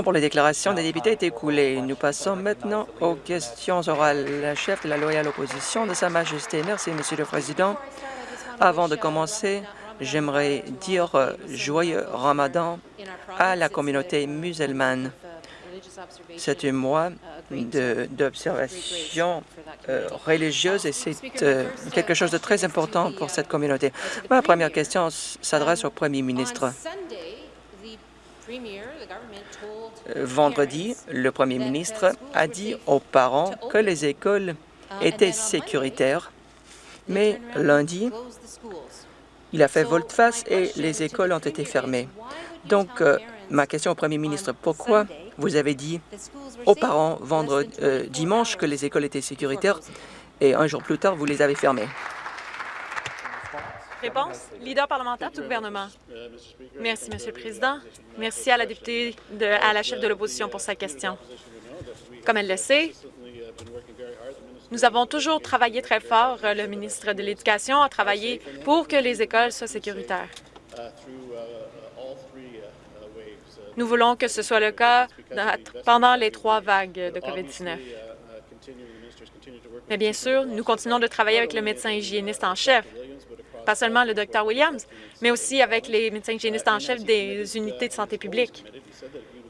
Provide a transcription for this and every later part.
temps pour les déclarations des députés est écoulé. Nous passons maintenant aux questions orales. La chef de la loyale opposition de Sa Majesté. Merci, Monsieur le Président. Avant de commencer, j'aimerais dire euh, joyeux Ramadan à la communauté musulmane. C'est un mois d'observation euh, religieuse et c'est euh, quelque chose de très important pour cette communauté. Ma première question s'adresse au Premier ministre. Vendredi, le Premier ministre a dit aux parents que les écoles étaient sécuritaires, mais lundi, il a fait volte-face et les écoles ont été fermées. Donc, euh, ma question au Premier ministre, pourquoi vous avez dit aux parents vendredi, euh, dimanche que les écoles étaient sécuritaires et un jour plus tard, vous les avez fermées? Réponse, leader parlementaire du gouvernement. Merci, Monsieur le Président. Merci à la députée, de, à la chef de l'opposition pour sa question. Comme elle le sait, nous avons toujours travaillé très fort. Le ministre de l'Éducation a travaillé pour que les écoles soient sécuritaires. Nous voulons que ce soit le cas pendant les trois vagues de COVID-19. Mais bien sûr, nous continuons de travailler avec le médecin hygiéniste en chef, pas seulement le Dr Williams, mais aussi avec les médecins hygiénistes en chef des unités de santé publique.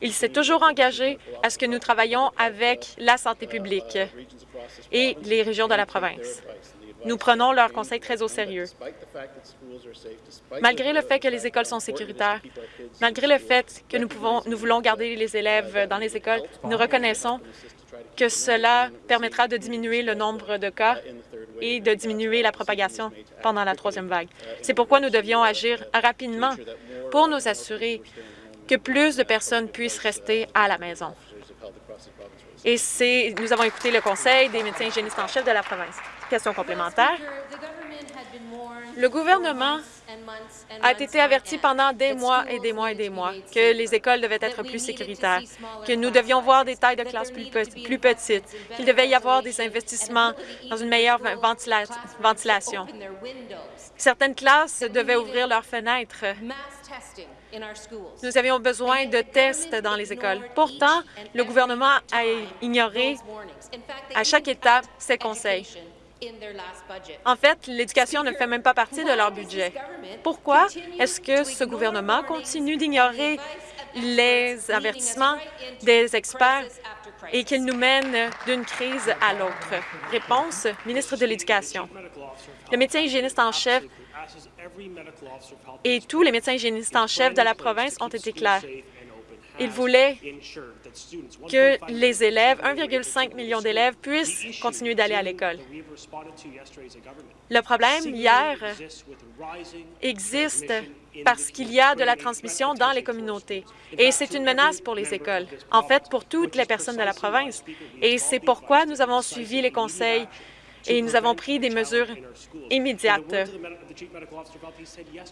Il s'est toujours engagé à ce que nous travaillions avec la santé publique et les régions de la province. Nous prenons leurs conseils très au sérieux. Malgré le fait que les écoles sont sécuritaires, malgré le fait que nous, pouvons, nous voulons garder les élèves dans les écoles, nous reconnaissons que cela permettra de diminuer le nombre de cas et de diminuer la propagation pendant la troisième vague. C'est pourquoi nous devions agir rapidement pour nous assurer que plus de personnes puissent rester à la maison. Et nous avons écouté le conseil des médecins hygiénistes en chef de la province. Question complémentaire. Le gouvernement a été averti pendant des mois et des mois et des mois que les écoles devaient être plus sécuritaires, que nous devions voir des tailles de classe plus, plus petites, qu'il devait y avoir des investissements dans une meilleure ventilation. Certaines classes devaient ouvrir leurs fenêtres. Nous avions besoin de tests dans les écoles. Pourtant, le gouvernement a ignoré à chaque étape ces conseils. En fait, l'éducation ne fait même pas partie de leur budget. Pourquoi est-ce que ce gouvernement continue d'ignorer les avertissements des experts et qu'il nous mène d'une crise à l'autre? Réponse, ministre de l'Éducation. Le médecin hygiéniste en chef et tous les médecins hygiénistes en chef de la province ont été clairs. Ils voulaient que les élèves, 1,5 million d'élèves, puissent continuer d'aller à l'école. Le problème, hier, existe parce qu'il y a de la transmission dans les communautés. Et c'est une menace pour les écoles, en fait, pour toutes les personnes de la province. Et c'est pourquoi nous avons suivi les conseils et nous avons pris des mesures immédiates.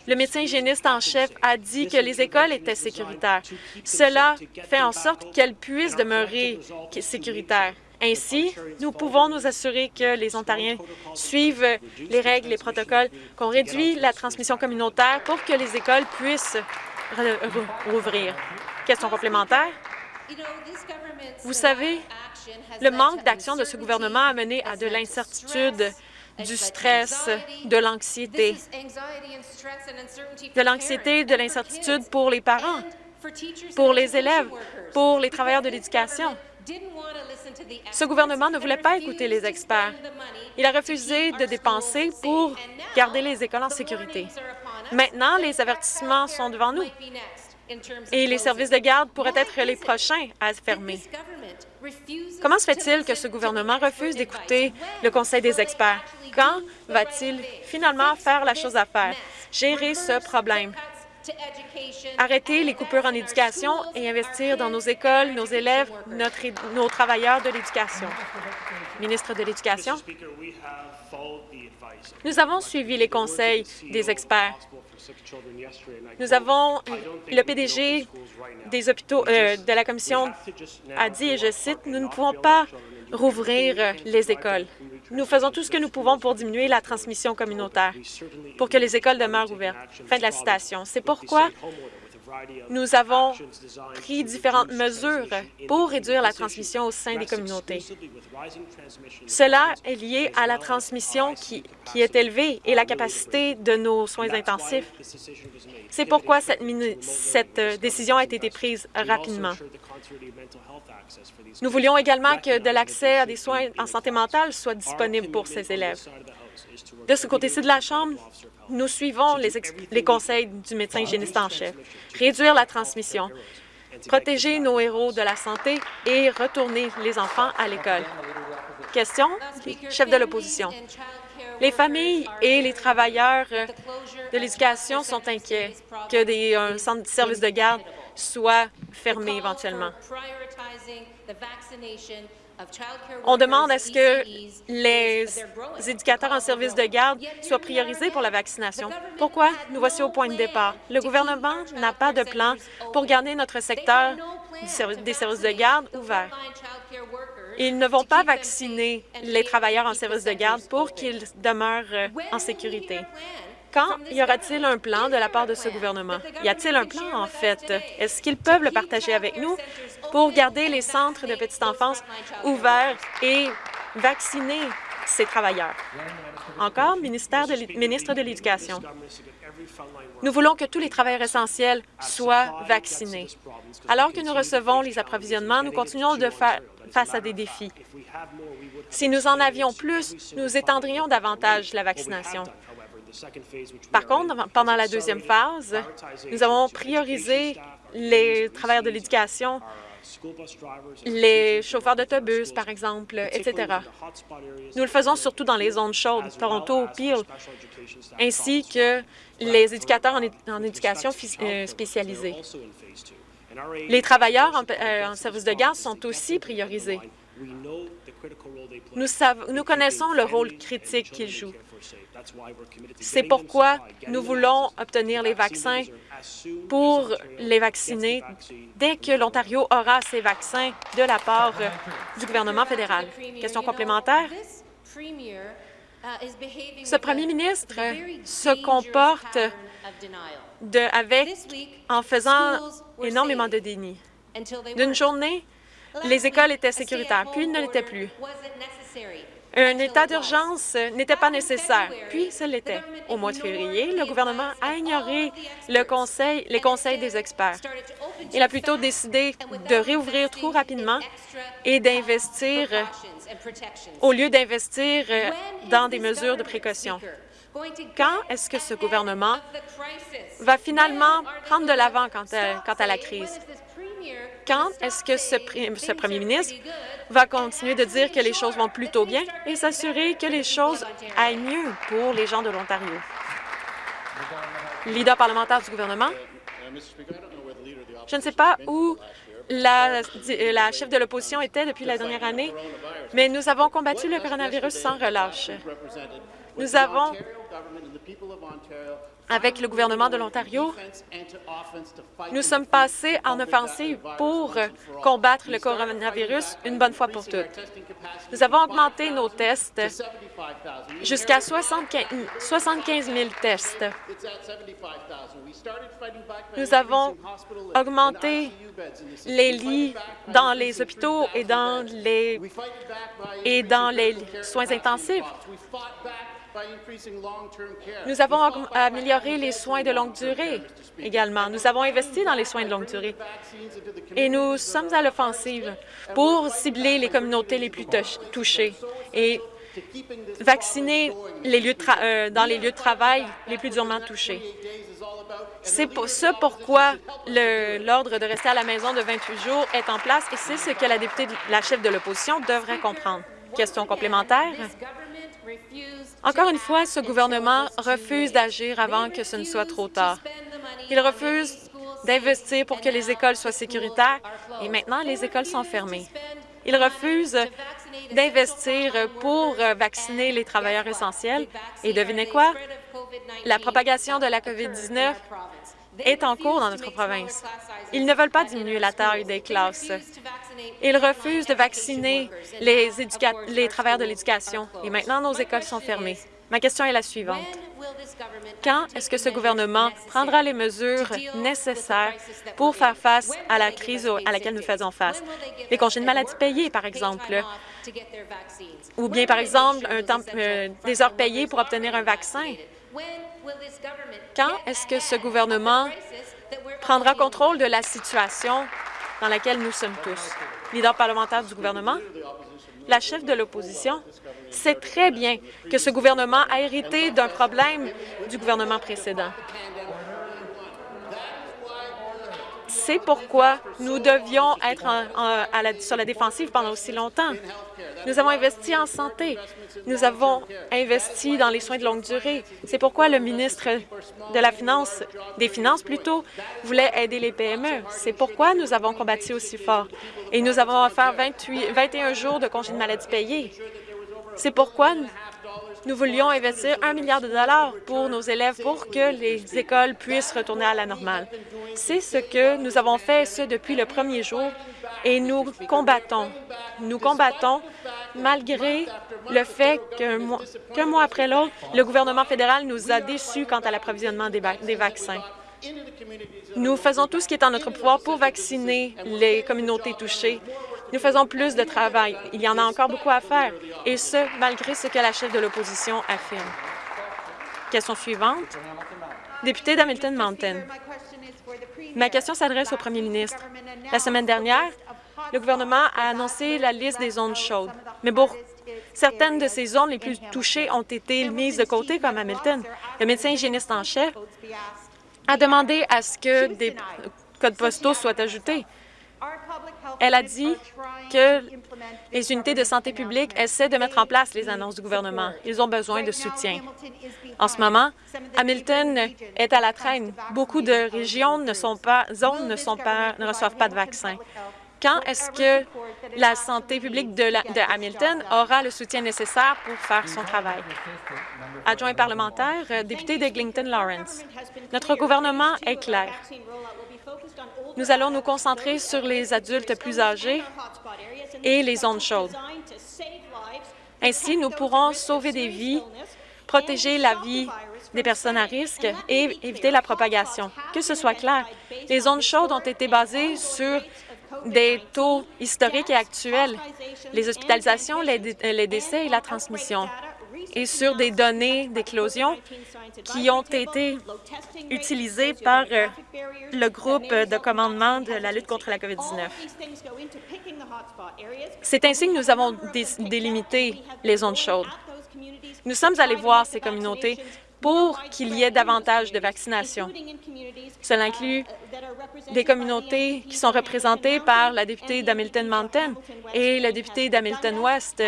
Le médecin hygiéniste en chef a dit que les écoles étaient sécuritaires. Cela fait en sorte qu'elles puissent demeurer sécuritaires. Ainsi, nous pouvons nous assurer que les Ontariens suivent les règles, les protocoles, qu'on réduit la transmission communautaire pour que les écoles puissent rouvrir. Question complémentaire? Vous savez, le manque d'action de ce gouvernement a mené à de l'incertitude, du stress, de l'anxiété, de l'anxiété, de l'incertitude pour les parents, pour les élèves, pour les travailleurs de l'éducation. Ce gouvernement ne voulait pas écouter les experts. Il a refusé de dépenser pour garder les écoles en sécurité. Maintenant, les avertissements sont devant nous et les services de garde pourraient être les prochains à fermer. Comment se fait-il que ce gouvernement refuse d'écouter le conseil des experts? Quand va-t-il finalement faire la chose à faire, gérer ce problème? Arrêter les coupures en éducation et investir dans nos écoles, nos élèves, notre, nos travailleurs de l'éducation. Ministre de l'Éducation. Nous avons suivi les conseils des experts. Nous avons le PDG des hôpitaux euh, de la Commission a dit, et je cite, « Nous ne pouvons pas rouvrir les écoles. Nous faisons tout ce que nous pouvons pour diminuer la transmission communautaire, pour que les écoles demeurent ouvertes. » Fin de la citation. C'est pourquoi nous avons pris différentes mesures pour réduire la transmission au sein des communautés. Cela est lié à la transmission qui, qui est élevée et la capacité de nos soins intensifs. C'est pourquoi cette, cette euh, décision a été prise rapidement. Nous voulions également que de l'accès à des soins en santé mentale soit disponible pour ces élèves. De ce côté-ci de la Chambre, nous suivons les, conseils du médecin hygiéniste en chef. Réduire la transmission, protéger nos héros de la santé et retourner les enfants à l'école. Question, chef de l'opposition. Les familles et les travailleurs de l'éducation sont inquiets que des un centre de services de garde soient fermés éventuellement. On demande à ce que les éducateurs en service de garde soient priorisés pour la vaccination. Pourquoi? Nous voici au point de départ? Le gouvernement n'a pas de plan pour garder notre secteur des services de garde ouvert. Ils ne vont pas vacciner les travailleurs en service de garde pour qu'ils demeurent euh, en sécurité. Quand y aura-t-il un plan de la part de ce gouvernement? Y a-t-il un plan, en fait? Est-ce qu'ils peuvent le partager avec nous pour garder les centres de petite enfance ouverts et vacciner ces travailleurs? Encore, ministre de l'Éducation. Nous voulons que tous les travailleurs essentiels soient vaccinés. Alors que nous recevons les approvisionnements, nous continuons de faire face à des défis. Si nous en avions plus, nous étendrions davantage la vaccination. Par contre, pendant la deuxième phase, nous avons priorisé les travailleurs de l'éducation, les chauffeurs d'autobus, par exemple, etc. Nous le faisons surtout dans les zones chaudes, Toronto, Peel, ainsi que les éducateurs en, éducation euh, spécialisée. Les travailleurs en, euh, en service de garde sont aussi priorisés. Nous, nous connaissons le rôle critique qu'ils jouent. C'est pourquoi nous voulons obtenir les vaccins pour les vacciner dès que l'Ontario aura ces vaccins de la part du gouvernement fédéral. Question complémentaire? Ce premier ministre se comporte avec, en faisant énormément de déni. D'une journée, les écoles étaient sécuritaires, puis ne l'étaient plus. Un état d'urgence n'était pas nécessaire, puis ce l'était. Au mois de février, le gouvernement a ignoré les conseils des experts. Il a plutôt décidé de réouvrir trop rapidement et d'investir au lieu d'investir dans des mesures de précaution. Quand est-ce que ce gouvernement va finalement prendre de l'avant quant, à la crise? Quand est-ce que ce, premier ministre va continuer de dire que les choses vont plutôt bien et s'assurer que les choses aillent mieux pour les gens de l'Ontario? Leader parlementaire du gouvernement. Je ne sais pas où la, la chef de l'opposition était depuis la dernière année, mais nous avons combattu le coronavirus sans relâche. Nous avons avec le gouvernement de l'Ontario, nous sommes passés en offensive pour combattre le coronavirus une bonne fois pour toutes. Nous avons augmenté nos tests jusqu'à 75 000 tests. Nous avons augmenté les lits dans les hôpitaux et dans les, et dans les soins intensifs. Nous avons amélioré les soins de longue durée également. Nous avons investi dans les soins de longue durée. Et nous sommes à l'offensive pour cibler les communautés les plus touchées et vacciner les lieux euh, dans les lieux de travail les plus durement touchés. C'est pour ce pourquoi l'ordre de rester à la maison de 28 jours est en place et c'est ce que la députée, la chef de l'opposition devrait comprendre. Question complémentaire? Encore une fois, ce gouvernement refuse d'agir avant que ce ne soit trop tard. Il refuse d'investir pour que les écoles soient sécuritaires et maintenant les écoles sont fermées. Il refuse d'investir pour vacciner les travailleurs essentiels. Et devinez quoi? La propagation de la COVID-19 est en cours dans notre province. Ils ne veulent pas diminuer la taille des classes. Ils refusent de vacciner les, les travailleurs de l'éducation et maintenant nos écoles sont fermées. Ma question est la suivante. Quand est-ce que ce gouvernement prendra les mesures nécessaires pour faire face à la crise à laquelle nous faisons face? Les congés de maladie payés, par exemple, ou bien, par exemple, un temps, euh, des heures payées pour obtenir un vaccin. Quand est-ce que ce gouvernement prendra contrôle de la situation dans laquelle nous sommes tous? Leader parlementaire du gouvernement, la chef de l'opposition sait très bien que ce gouvernement a hérité d'un problème du gouvernement précédent. C'est pourquoi nous devions être sur la défensive pendant aussi longtemps. Nous avons investi en santé. Nous avons investi dans les soins de longue durée. C'est pourquoi le ministre des Finances plutôt, voulait aider les PME. C'est pourquoi nous avons combattu aussi fort. Et nous avons offert 28, 21 jours de congé de maladie payés. C'est pourquoi nous voulions investir un milliard de dollars pour nos élèves pour que les écoles puissent retourner à la normale. C'est ce que nous avons fait, ce depuis le premier jour, et nous combattons. Nous combattons malgré le fait qu'un mois, mois, après l'autre, le gouvernement fédéral nous a déçus quant à l'approvisionnement des, des vaccins. Nous faisons tout ce qui est en notre pouvoir pour vacciner les communautés touchées. Nous faisons plus de travail. Il y en a encore beaucoup à faire, et ce, malgré ce que la chef de l'opposition affirme. Question suivante. Député d'Hamilton Mountain. Ma question s'adresse au premier ministre. La semaine dernière, le gouvernement a annoncé la liste des zones chaudes, mais pour certaines de ces zones les plus touchées ont été mises de côté, comme Hamilton. Le médecin hygiéniste en chef a demandé à ce que des codes postaux soient ajoutés. Elle a dit que les unités de santé publique essaient de mettre en place les annonces du gouvernement. Ils ont besoin de soutien. En ce moment, Hamilton est à la traîne. Beaucoup de régions ne sont pas, zones ne, sont pas, ne reçoivent pas de vaccins. Quand est-ce que la santé publique de, Hamilton aura le soutien nécessaire pour faire son travail? Adjoint parlementaire, euh, député de Lawrence. Notre gouvernement est clair. Nous allons nous concentrer sur les adultes plus âgés et les zones chaudes. Ainsi, nous pourrons sauver des vies, protéger la vie des personnes à risque et éviter la propagation. Que ce soit clair, les zones chaudes ont été basées sur des taux historiques et actuels, les hospitalisations, les décès et la transmission, et sur des données d'éclosion qui ont été utilisées par euh, le groupe de commandement de la lutte contre la COVID-19. C'est ainsi que nous avons délimité les zones chaudes. Nous sommes allés voir ces communautés pour qu'il y ait davantage de vaccination. Cela inclut des communautés qui sont représentées par la députée d'Hamilton Mountain et le député d'Hamilton West.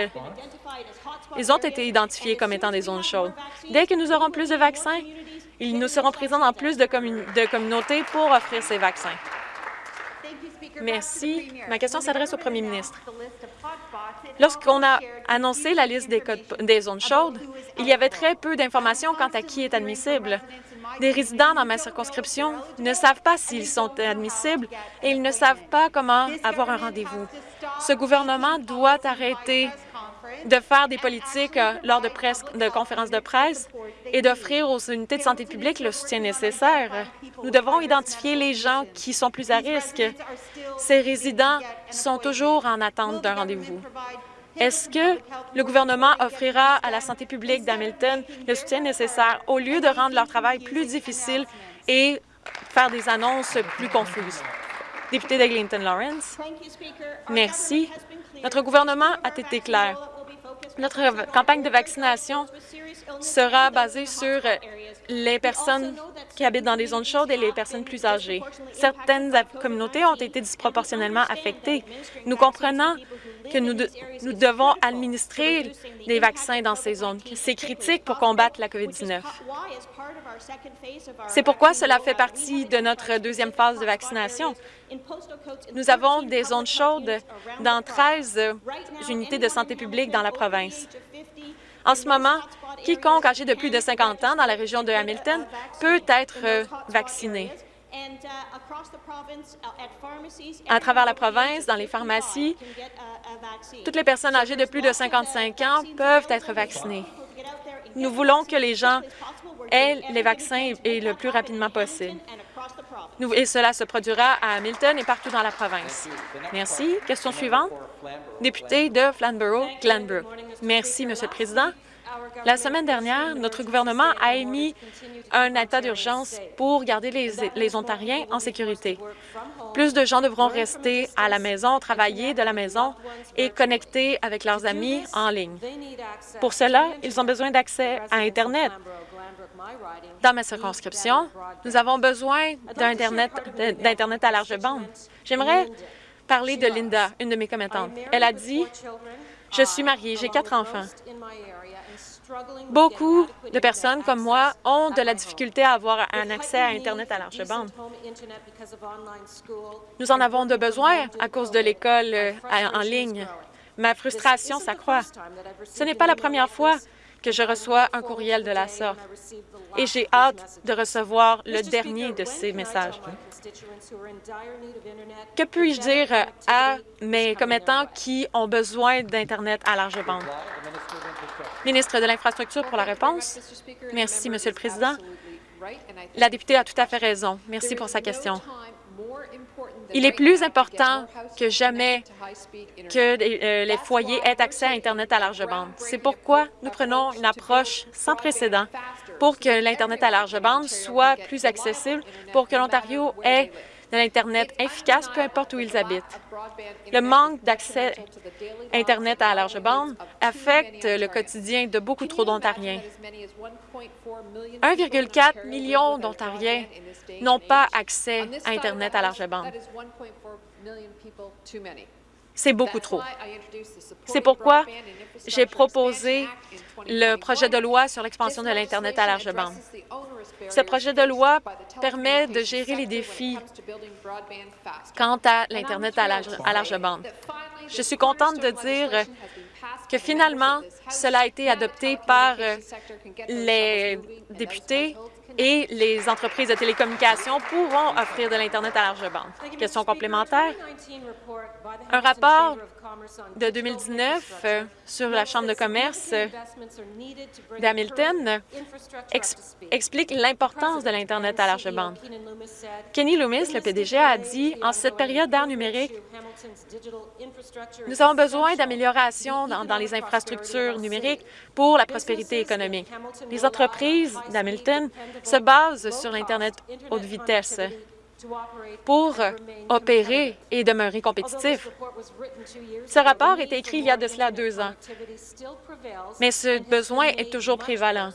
Ils ont été identifiés comme étant des zones chaudes. Dès que nous aurons plus de vaccins, ils nous seront présents dans plus de, de communautés pour offrir ces vaccins. Merci. Ma question s'adresse au premier ministre. Lorsqu'on a annoncé la liste des, zones chaudes, il y avait très peu d'informations quant à qui est admissible. Des résidents dans ma circonscription ne savent pas s'ils sont admissibles et ils ne savent pas comment avoir un rendez-vous. Ce gouvernement doit arrêter de faire des politiques euh, lors de conférences de presse et d'offrir aux unités de santé publique le soutien nécessaire. Nous devons identifier les gens qui sont plus à risque. Ces résidents sont toujours en attente d'un rendez-vous. Est-ce que le gouvernement offrira à la santé publique d'Hamilton le soutien nécessaire au lieu de rendre leur travail plus difficile et faire des annonces plus confuses? Député d'Eglinton Lawrence. Merci. Notre gouvernement a été clair. Notre campagne de vaccination sera basée sur les personnes qui habitent dans les zones chaudes et les personnes plus âgées. Certaines communautés ont été disproportionnellement affectées. Nous comprenons que nous, nous devons administrer des vaccins dans ces zones. C'est critique pour combattre la COVID-19. C'est pourquoi cela fait partie de notre deuxième phase de vaccination. Nous avons des zones chaudes dans 13 unités de santé publique dans la province. En ce moment, quiconque âgé de plus de 50 ans dans la région de Hamilton peut être vacciné. À travers la province, dans les pharmacies, toutes les personnes âgées de plus de 55 ans peuvent être vaccinées. Nous voulons que les gens aient les vaccins le plus rapidement possible. Et cela se produira à Hamilton et partout dans la province. Merci. Question suivante. Député de Flamborough-Glanbrook. Merci, Monsieur le Président. La semaine dernière, notre gouvernement a émis un état d'urgence pour garder les, les Ontariens en sécurité. Plus de gens devront rester à la maison, travailler de la maison et connecter avec leurs amis en ligne. Pour cela, ils ont besoin d'accès à Internet. Dans ma circonscription, nous avons besoin d'Internet à large bande. J'aimerais parler de Linda, une de mes commettantes. Elle a dit, « Je suis mariée, j'ai quatre enfants. Beaucoup de personnes comme moi ont de la difficulté à avoir un accès à Internet à large bande. Nous en avons de besoin à cause de l'école euh, en ligne. Ma frustration s'accroît. Ce n'est pas la première fois que je reçois un courriel de la sorte et j'ai hâte de recevoir le dernier de ces messages. Que puis-je dire à mes commettants qui ont besoin d'Internet à large bande? Ministre de l'Infrastructure pour la réponse. Merci, Monsieur le Président. La députée a tout à fait raison. Merci pour sa question. Il est plus important que jamais que les euh, les foyers aient accès à Internet à large bande. C'est pourquoi nous prenons une approche sans précédent pour que l'Internet à large bande soit plus accessible, pour que l'Ontario ait de l'Internet efficace, peu importe où ils habitent. Le manque d'accès Internet à large bande affecte le quotidien de beaucoup trop d'Ontariens. 1,4 million d'Ontariens n'ont pas accès à Internet à large bande. C'est beaucoup trop. C'est pourquoi j'ai proposé le projet de loi sur l'expansion de l'Internet à large bande. Ce projet de loi permet de gérer les défis quant à l'Internet à large, à large bande. Je suis contente de dire que finalement, cela a été adopté par les députés et les entreprises de télécommunications pourront offrir de l'Internet à large bande. Question complémentaire. Un rapport de 2019 euh, sur la Chambre de commerce euh, d'Hamilton ex- explique l'importance de l'Internet à large bande. Kenny Loomis, le PDG, a dit « En cette période d'ère numérique, nous avons besoin d'améliorations dans les infrastructures numériques pour la prospérité économique. Les entreprises d'Hamilton se basent sur l'Internet haute vitesse pour opérer et demeurer compétitifs. Ce rapport été écrit il y a de cela deux ans, mais ce besoin est toujours prévalent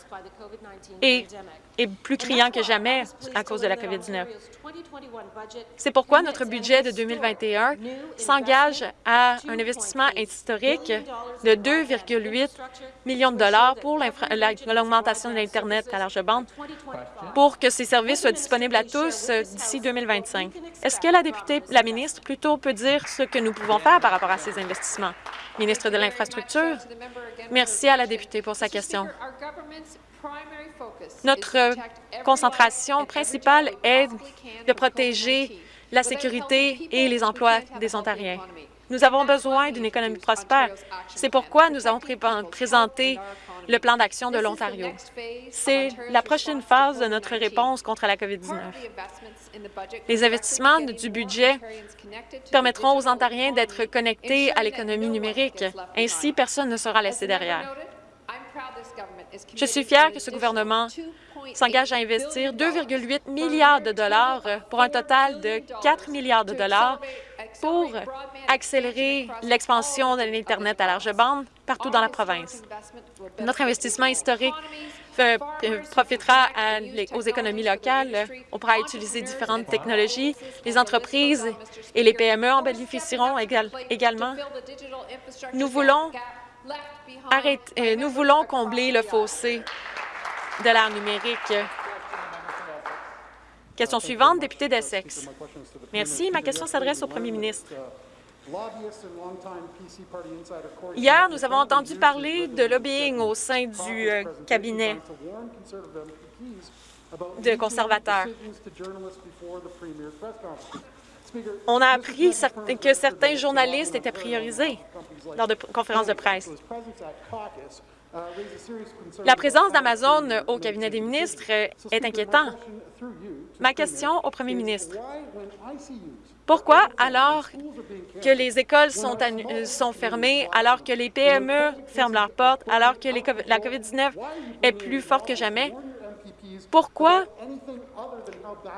est plus criant que jamais à cause de la COVID-19. C'est pourquoi notre budget de 2021 s'engage à un investissement historique de 2,8 millions de dollars pour l'augmentation de l'Internet à large bande pour que ces services soient disponibles à tous euh, d'ici 2025. Est-ce que la députée, la ministre, plutôt, peut dire ce que nous pouvons faire par rapport à ces investissements? Ministre de l'Infrastructure, merci à la députée pour sa question. Notre concentration principale est de protéger la sécurité et les emplois des Ontariens. Nous avons besoin d'une économie prospère. C'est pourquoi nous avons pré- présenté le plan d'action de l'Ontario. C'est la prochaine phase de notre réponse contre la COVID-19. Les investissements du budget permettront aux Ontariens d'être connectés à l'économie numérique. Ainsi, personne ne sera laissé derrière. Je suis fière que ce gouvernement s'engage à investir 2,8 milliards de dollars pour un total de 4 milliards de dollars pour accélérer l'expansion de l'Internet à large bande partout dans la province. Notre investissement historique euh, euh, profitera à aux économies locales. On pourra utiliser différentes technologies. Les entreprises et les PME en bénéficieront égal- également. Nous voulons euh, nous voulons combler le fossé de l'ère numérique. Question suivante, député d'Essex. Merci. Ma question s'adresse au premier ministre. Hier, nous avons entendu parler de lobbying au sein du euh, cabinet de conservateurs. On a appris que certains journalistes étaient priorisés lors de conférences de presse. La présence d'Amazon au cabinet des ministres est inquiétante. Ma question au premier ministre, pourquoi, alors que les écoles sont, sont, fermées, alors que les PME ferment leurs portes, alors que la COVID-19 est plus forte que jamais, pourquoi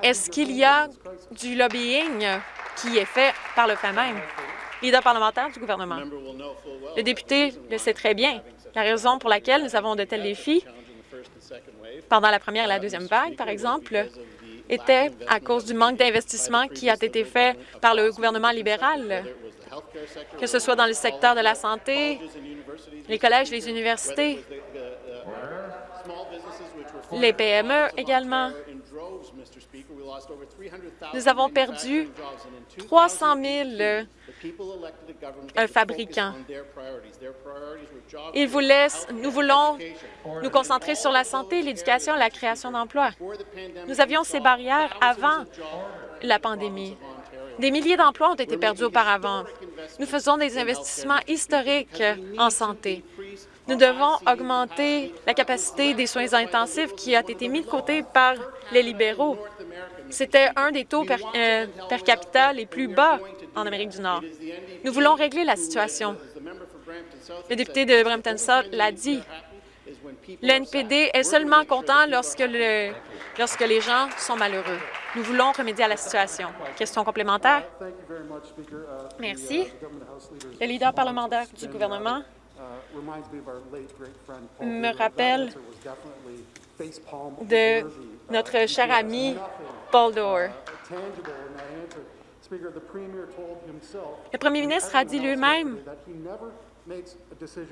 est-ce qu'il y a du lobbying qui est fait par le fait même? Leader parlementaire du gouvernement. Le député le sait très bien. La raison pour laquelle nous avons de tels défis pendant la première et la deuxième vague, par exemple, était à cause du manque d'investissement qui a été fait par le gouvernement libéral, que ce soit dans le secteur de la santé, les collèges, les universités, les PME également. Nous avons perdu 300 000 un fabricant. Il vous laisse, nous voulons nous concentrer sur la santé, l'éducation, la création d'emplois. Nous avions ces barrières avant la pandémie. Des milliers d'emplois ont été perdus auparavant. Nous faisons des investissements historiques en santé. Nous devons augmenter la capacité des soins intensifs qui a été mis de côté par les libéraux. C'était un des taux per, euh, per capita les plus bas en Amérique du Nord. Nous voulons régler la situation. Le député de Brampton South l'a dit. Le NPD est seulement content lorsque, le, lorsque les gens sont malheureux. Nous voulons remédier à la situation. Question complémentaire? Merci. Le leader parlementaire du gouvernement me rappelle de notre cher ami Paul Dore. Le premier ministre a dit lui-même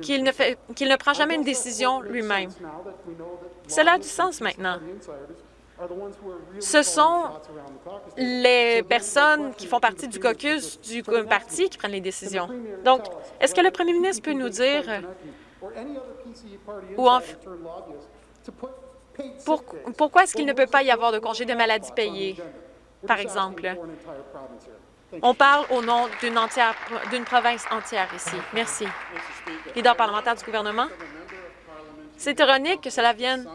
qu'il ne, ne prend jamais une décision lui-même. Cela a du sens maintenant. Ce sont les personnes qui font partie du caucus du parti qui prennent les décisions. Donc, est-ce que le premier ministre peut nous dire ou pourquoi est-ce qu'il ne peut pas y avoir de congé de maladie payé, par exemple? On parle au nom d'une province entière ici. Merci. Leader parlementaire du gouvernement. C'est ironique que cela vienne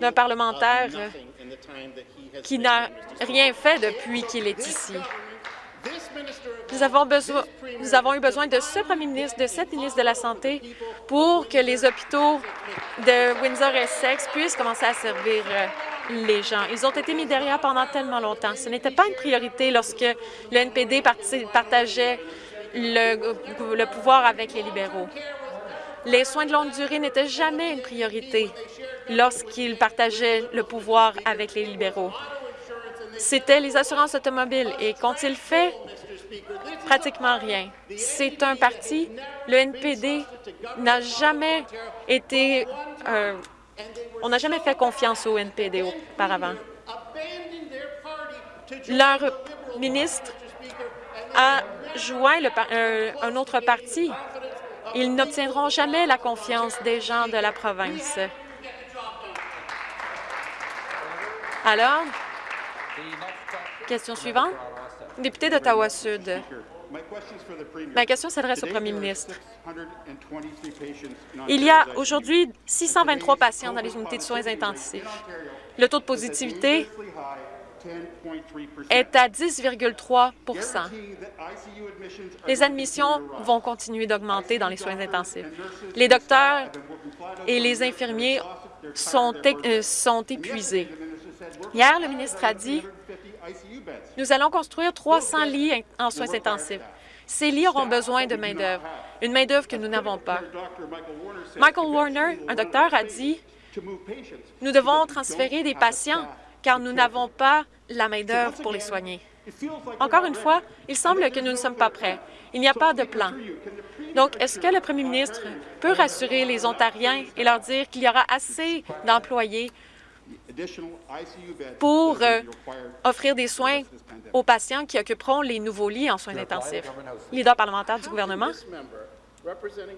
d'un parlementaire qui n'a rien fait depuis qu'il est ici. Nous avons, besoin, nous avons eu besoin de ce premier ministre, de cette ministre de la Santé, pour que les hôpitaux de Windsor-Essex puissent commencer à servir euh, les gens. Ils ont été mis derrière pendant tellement longtemps. Ce n'était pas une priorité lorsque le NPD partageait le, le pouvoir avec les libéraux. Les soins de longue durée n'étaient jamais une priorité lorsqu'ils partageaient le pouvoir avec les libéraux. C'était les assurances automobiles. Et qu'ont-ils fait? Pratiquement rien. C'est un parti, le NPD n'a jamais été... Euh, on n'a jamais fait confiance au NPD auparavant. Leur ministre a joint le, un autre parti. Ils n'obtiendront jamais la confiance des gens de la province. Alors, question suivante. Député d'Ottawa-Sud. Ma question s'adresse au premier ministre. Il y a aujourd'hui 623 patients dans les unités de soins intensifs. Le taux de positivité est à 10,3% Les admissions vont continuer d'augmenter dans les soins intensifs. Les docteurs et les infirmiers sont, euh, sont épuisés. Hier, le ministre a dit nous allons construire 300 lits en soins intensifs. Ces lits auront besoin de main-d'œuvre, une main-d'œuvre que nous n'avons pas. Michael Warner, un docteur, a dit Nous devons transférer des patients car nous n'avons pas la main-d'œuvre pour les soigner. Encore une fois, il semble que nous ne sommes pas prêts. Il n'y a pas de plan. Donc, est-ce que le premier ministre peut rassurer les Ontariens et leur dire qu'il y aura assez d'employés pour euh, offrir des soins aux patients qui occuperont les nouveaux lits en soins intensifs. Leader parlementaire du gouvernement,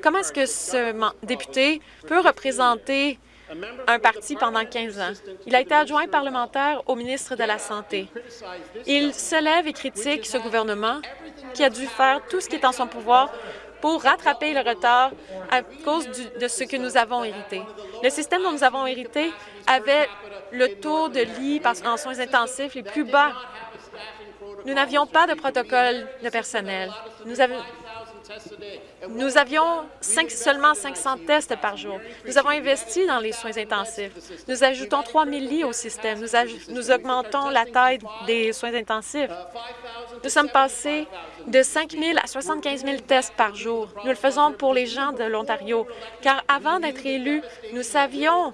comment est-ce que ce député peut représenter un parti pendant 15 ans. Il a été adjoint parlementaire au ministre de la Santé. Il se lève et critique ce gouvernement qui a dû faire tout ce qui est en son pouvoir pour rattraper le retard à cause de ce que nous avons hérité. Le système dont nous avons hérité avait le taux de lits en soins intensifs les plus bas. Nous n'avions pas de protocole de personnel. Nous, nous avions seulement 500 tests par jour. Nous avons investi dans les soins intensifs. Nous ajoutons 3 000 lits au système. Nous, augmentons la taille des soins intensifs. Nous sommes passés de 5 000 à 75 000 tests par jour. Nous le faisons pour les gens de l'Ontario, car avant d'être élus, nous savions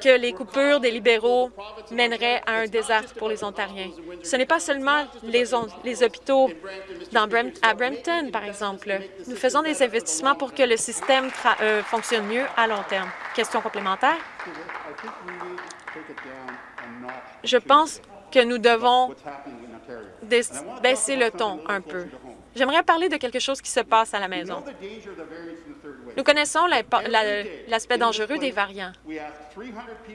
que les coupures des libéraux mèneraient à un désastre pour les Ontariens. Ce n'est pas seulement les, hôpitaux à Brampton, par exemple. Nous faisons des investissements pour que le système euh, fonctionne mieux à long terme. Question complémentaire? Je pense que nous devons baisser le ton un peu. J'aimerais parler de quelque chose qui se passe à la maison. Nous connaissons l'aspect dangereux des variants.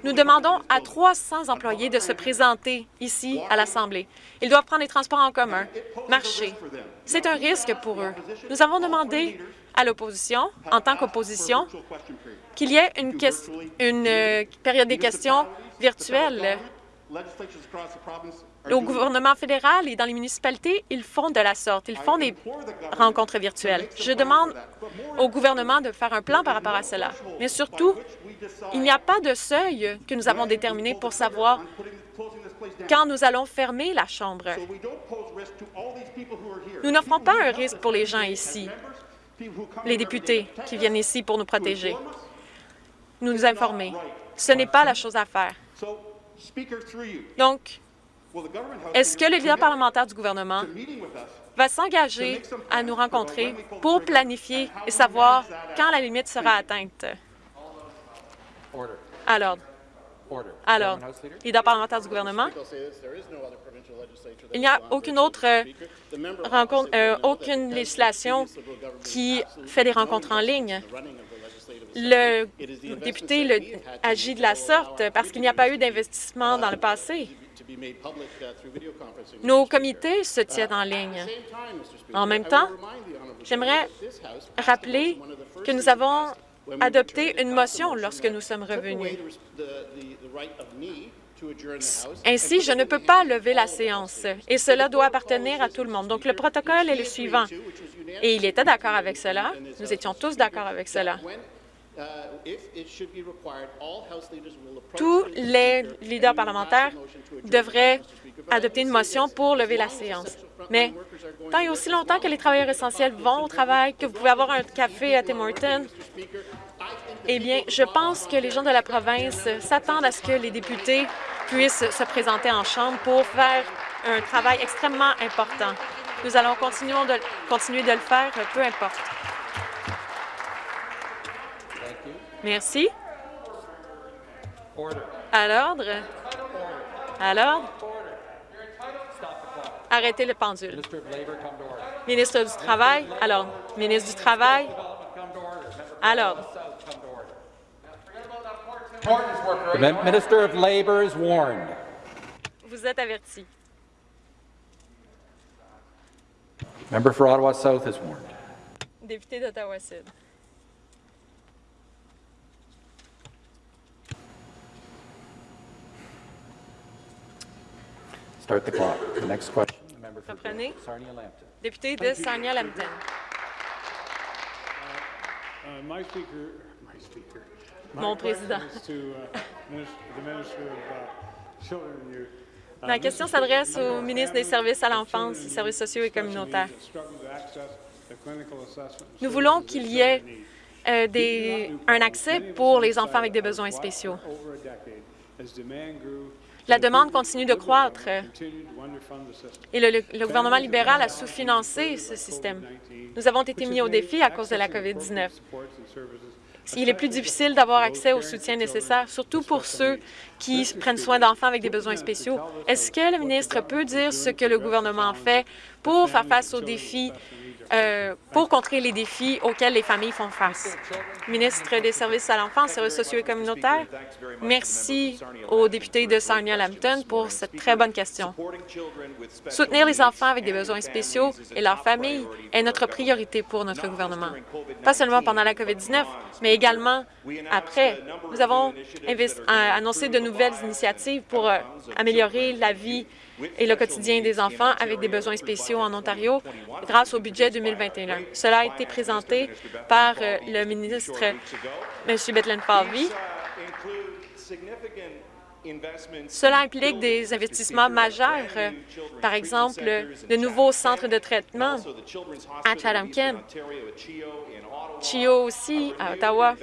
Nous demandons à 300 employés de se présenter ici à l'Assemblée. Ils doivent prendre les transports en commun, marcher. C'est un risque pour eux. Nous avons demandé à l'opposition, en tant qu'opposition, qu'il y ait une, une euh, période des questions virtuelle au gouvernement fédéral et dans les municipalités, ils font de la sorte. Ils font des rencontres virtuelles. Je demande au gouvernement de faire un plan par rapport à cela. Mais surtout, il n'y a pas de seuil que nous avons déterminé pour savoir quand nous allons fermer la Chambre. Nous n'offrons pas un risque pour les gens ici, les députés qui viennent ici pour nous protéger, nous nous informer. Ce n'est pas la chose à faire. Donc, est-ce que le leader parlementaire du gouvernement va s'engager à nous rencontrer pour planifier et savoir quand la limite sera atteinte? Alors, alors, leader? parlementaire du gouvernement, il n'y a aucune autre euh, rencontre, euh, aucune législation qui fait des rencontres en ligne. Le député agit de la sorte parce qu'il n'y a pas eu d'investissement dans le passé. Nos comités se tiennent en ligne. En même temps, j'aimerais rappeler que nous avons adopté une motion lorsque nous sommes revenus. Ainsi, je ne peux pas lever la séance, et cela doit appartenir à tout le monde. Donc, le protocole est le suivant, et il était d'accord avec cela. Nous étions tous d'accord avec cela. Tous les leaders parlementaires devraient adopter une motion pour lever la séance. Mais tant et aussi longtemps que les travailleurs essentiels vont au travail, que vous pouvez avoir un café à Tim Hortons, eh bien, je pense que les gens de la province s'attendent à ce que les députés puissent se présenter en Chambre pour faire un travail extrêmement important. Nous allons continuer de, continuer de le faire, peu importe. Merci. À l'ordre. À l'ordre. Arrêtez le pendule. Ministre du Travail. Alors, ministre du Travail. À l'ordre. Minister of Labour is warned. Vous êtes averti. Member for Ottawa South is warned. Député d'Ottawa-Sud. Start the clock. The next question, the member for Reprenez. Sarnia-Lambton. Député de Sarnia-Lambton. My speaker, my speaker, my Mon question président. is to uh, minister, the Minister of uh, Youth. Uh, Ma question s'adresse au ministre des Services à l'enfance, des services sociaux et communautaires. Nous voulons qu'il y ait euh, des, un accès pour les enfants avec des besoins spéciaux. La demande continue de croître et le, gouvernement libéral a sous-financé ce système. Nous avons été mis au défi à cause de la COVID-19. Il est plus difficile d'avoir accès au soutien nécessaire, surtout pour ceux qui prennent soin d'enfants avec des besoins spéciaux. Est-ce que le ministre peut dire ce que le gouvernement fait pour faire face aux défis euh, pour contrer les défis auxquels les familles font face. Ministre des Services à l'enfance, services sociaux et communautaires, merci au député de Sarnia-Lambton pour cette très bonne question. Soutenir les enfants avec des besoins spéciaux et leurs familles est notre priorité pour notre gouvernement. Pas seulement pendant la COVID-19, mais également après. Nous avons annoncé de nouvelles initiatives pour euh, améliorer la vie et le quotidien des enfants avec des besoins spéciaux en Ontario grâce au budget 2021. Cela a été présenté par euh, le ministre M. Bethlen Falvey. Cela implique des investissements majeurs, euh, par exemple de nouveaux centres de traitement à Chatham-Kent, Chio aussi, à Ottawa.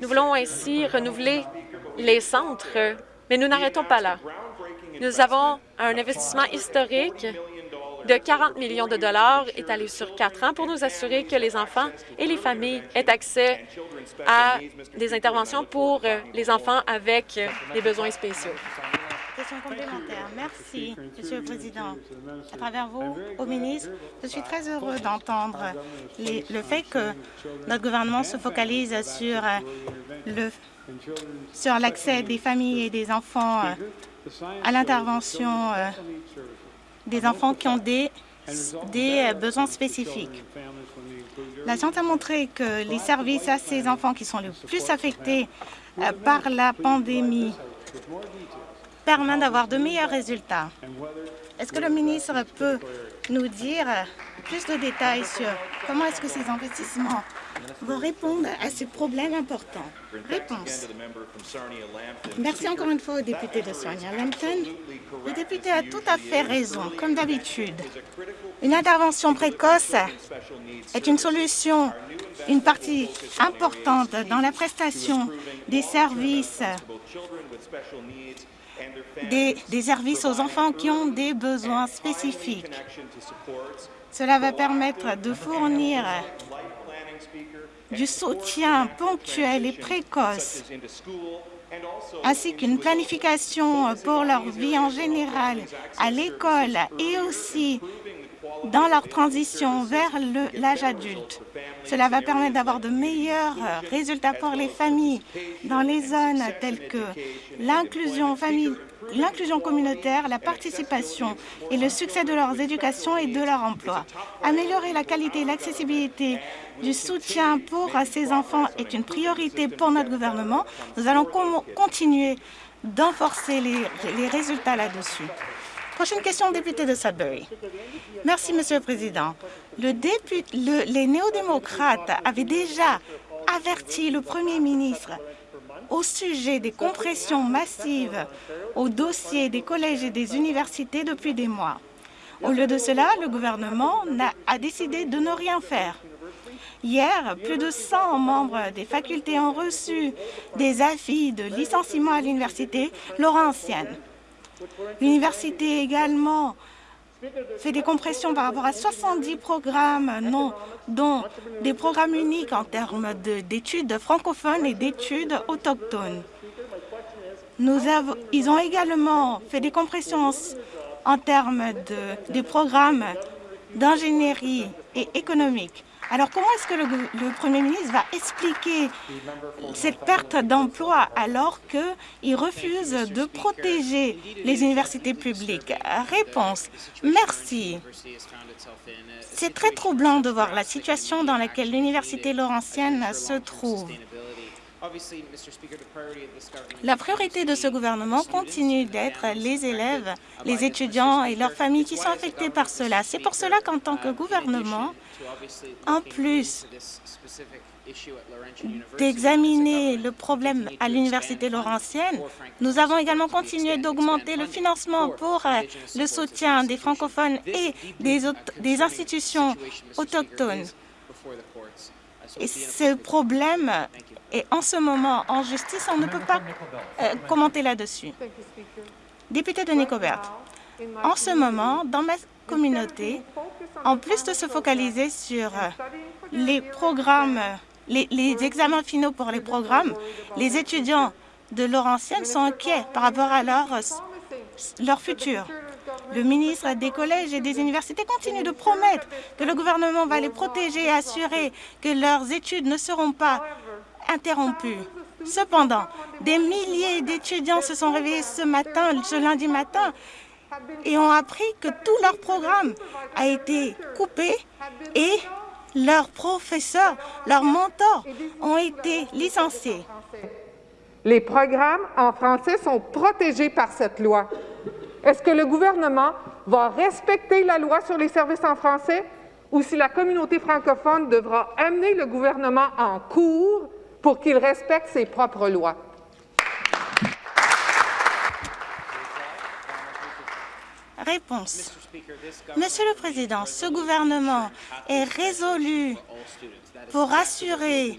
Nous voulons ainsi renouveler les centres, mais nous n'arrêtons pas là. Nous avons un investissement historique de 40 millions de dollars étalés sur quatre ans pour nous assurer que les enfants et les familles aient accès à des interventions pour euh, les enfants avec euh, des besoins spéciaux. Question complémentaire. Merci, Monsieur le Président. À travers vous, au ministre, je suis très heureux d'entendre le fait que notre gouvernement se focalise sur euh, l'accès des familles et des enfants à l'intervention euh, des enfants qui ont des, euh, besoins spécifiques. La science a montré que les services à ces enfants qui sont les plus affectés euh, par la pandémie permettent d'avoir de meilleurs résultats. Est-ce que le ministre peut nous dire plus de détails sur comment est-ce que ces investissements vont répondre à ces problèmes importants. Réponse. Merci encore une fois au député de Sarnia-Lambton. Le député a tout à fait raison, comme d'habitude. Une intervention précoce est une solution, une partie importante dans la prestation des services des, services aux enfants qui ont des besoins spécifiques. Cela va permettre de fournir du soutien ponctuel et précoce, ainsi qu'une planification pour leur vie en général à l'école et aussi dans leur transition vers l'âge adulte. Cela va permettre d'avoir de meilleurs résultats pour les familles dans les zones telles que l'inclusion l'inclusion communautaire, la participation et le succès de leurs éducations et de leur emploi. Améliorer la qualité et l'accessibilité du soutien pour ces enfants est une priorité pour notre gouvernement. Nous allons continuer d'enforcer les, résultats là-dessus. Prochaine question, député de Sudbury. Merci, Monsieur le Président. Le le, les néo-démocrates avaient déjà averti le Premier ministre au sujet des compressions massives au dossier des collèges et des universités depuis des mois. Au lieu de cela, le gouvernement a décidé de ne rien faire. Hier, plus de 100 membres des facultés ont reçu des avis de licenciement à l'Université Laurentienne. L'université également fait des compressions par rapport à 70 programmes, non, dont des programmes uniques en termes d'études francophones et d'études autochtones. Ils ont également fait des compressions en, termes de, de programmes d'ingénierie et économique. Alors comment est-ce que le, Premier ministre va expliquer cette perte d'emploi alors qu'il refuse de protéger les universités publiques? Réponse. Merci. C'est très troublant de voir la situation dans laquelle l'Université Laurentienne se trouve. La priorité de ce gouvernement continue d'être les élèves, les étudiants et leurs familles qui sont affectés par cela. C'est pour cela qu'en tant que gouvernement, en plus d'examiner le problème à l'Université Laurentienne, nous avons également continué d'augmenter le financement pour euh, le soutien des francophones et des, des institutions autochtones. Et ce problème est en ce moment en justice, on ne peut pas euh, commenter là-dessus. Député de Nicobert, en ce moment, dans ma communauté, en plus de se focaliser sur euh, les programmes, les, examens finaux pour les programmes, les étudiants de Laurentienne sont inquiets par rapport à leur leur futur. Le ministre des collèges et des universités continue de promettre que le gouvernement va les protéger et assurer que leurs études ne seront pas interrompues. Cependant, des milliers d'étudiants se sont réveillés ce matin, ce lundi matin, et ont appris que tout leur programme a été coupé et leurs professeurs, leurs mentors ont été licenciés. Les programmes en français sont protégés par cette loi. Est-ce que le gouvernement va respecter la loi sur les services en français ou si la communauté francophone devra amener le gouvernement en cours pour qu'il respecte ses propres lois? Réponse. Monsieur le Président, ce gouvernement est résolu pour assurer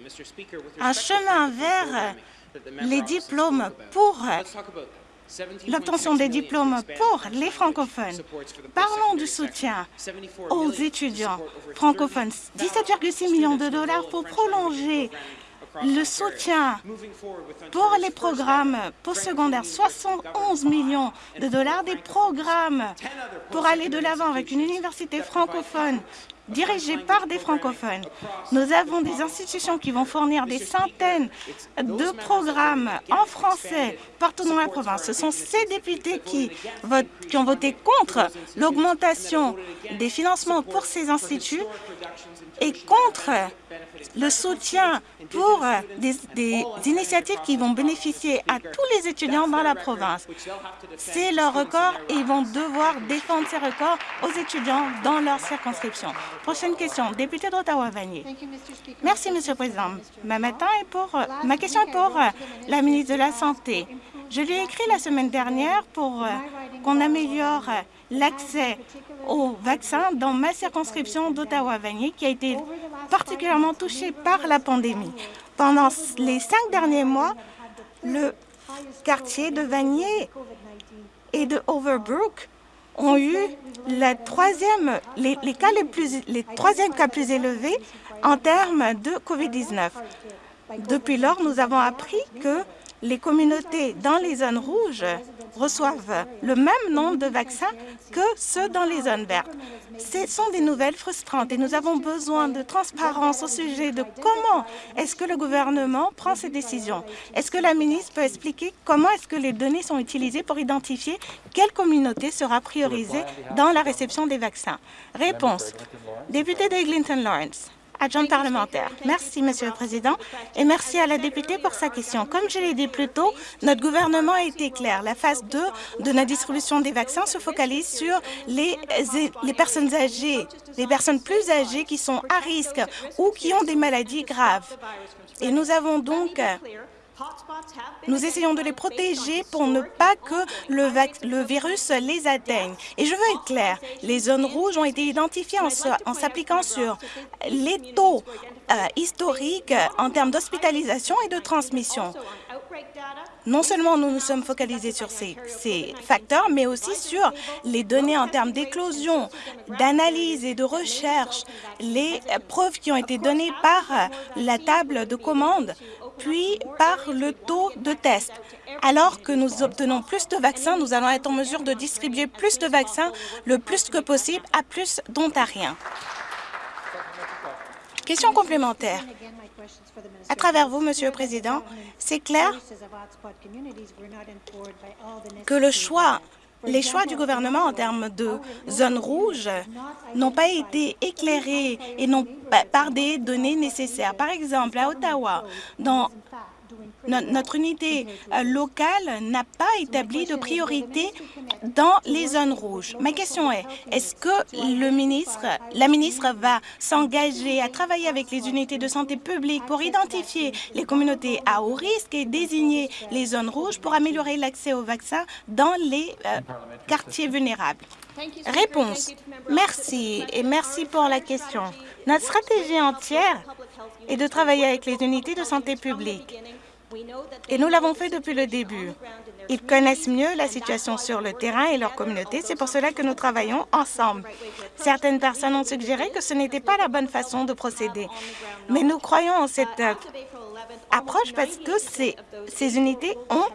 un chemin vers les diplômes pour l'obtention des diplômes pour les francophones. Parlons du soutien aux étudiants francophones. 17,6 millions de dollars pour prolonger le soutien pour les programmes postsecondaires, 71 millions de dollars, des programmes pour aller de l'avant avec une université francophone dirigée par des francophones. Nous avons des institutions qui vont fournir des centaines de programmes en français partout dans la province. Ce sont ces députés qui, votent, qui ont voté contre l'augmentation des financements pour ces instituts et contre le soutien pour des, des, initiatives qui vont bénéficier à tous les étudiants dans la province. C'est leur record et ils vont devoir défendre ces records aux étudiants dans leur circonscription. Prochaine question, député d'Ottawa-Vanier. Merci, Monsieur le Président. Ma, est pour, ma question est pour la ministre de la Santé. Je lui ai écrit la semaine dernière pour qu'on améliore l'accès aux vaccins dans ma circonscription d'Ottawa-Vanier qui a été particulièrement touchée par la pandémie. Pendant les cinq derniers mois, le quartier de Vanier et de Overbrook ont eu troisième, les, cas les, plus, les troisièmes cas plus élevés en termes de COVID-19. Depuis lors, nous avons appris que les communautés dans les zones rouges reçoivent le même nombre de vaccins que ceux dans les zones vertes. Ce sont des nouvelles frustrantes et nous avons besoin de transparence au sujet de comment est-ce que le gouvernement prend ses décisions. Est-ce que la ministre peut expliquer comment est-ce que les données sont utilisées pour identifier quelle communauté sera priorisée dans la réception des vaccins? Réponse. Député d'Eglinton Lawrence Merci, Monsieur le Président, et merci à la députée pour sa question. Comme je l'ai dit plus tôt, notre gouvernement a été clair. La phase 2 de la distribution des vaccins se focalise sur les personnes âgées, les personnes plus âgées qui sont à risque ou qui ont des maladies graves. Et nous avons donc nous essayons de les protéger pour ne pas que le, virus les atteigne. Et je veux être clair, les zones rouges ont été identifiées en s'appliquant sur les taux euh, historiques en termes d'hospitalisation et de transmission. Non seulement nous nous sommes focalisés sur ces, facteurs, mais aussi sur les données en termes d'éclosion, d'analyse et de recherche, les preuves qui ont été données par la table de commande puis par le taux de test. Alors que nous obtenons plus de vaccins, nous allons être en mesure de distribuer plus de vaccins le plus que possible à plus d'Ontariens. Question complémentaire. À travers vous, Monsieur le Président, c'est clair que le choix les choix du gouvernement en termes de zones rouges n'ont pas été éclairés et non par des données nécessaires. Par exemple, à Ottawa, dans notre unité euh, locale n'a pas établi de priorité dans les zones rouges. Ma question est, est-ce que le ministre, la ministre va s'engager à travailler avec les unités de santé publique pour identifier les communautés à haut risque et désigner les zones rouges pour améliorer l'accès aux vaccins dans les euh, quartiers vulnérables? Réponse. Merci et merci pour la question. Notre stratégie entière est de travailler avec les unités de santé publique. Et nous l'avons fait depuis le début. Ils connaissent mieux la situation sur le terrain et leur communauté. C'est pour cela que nous travaillons ensemble. Certaines personnes ont suggéré que ce n'était pas la bonne façon de procéder. Mais nous croyons en cette approche parce que ces, ces unités ont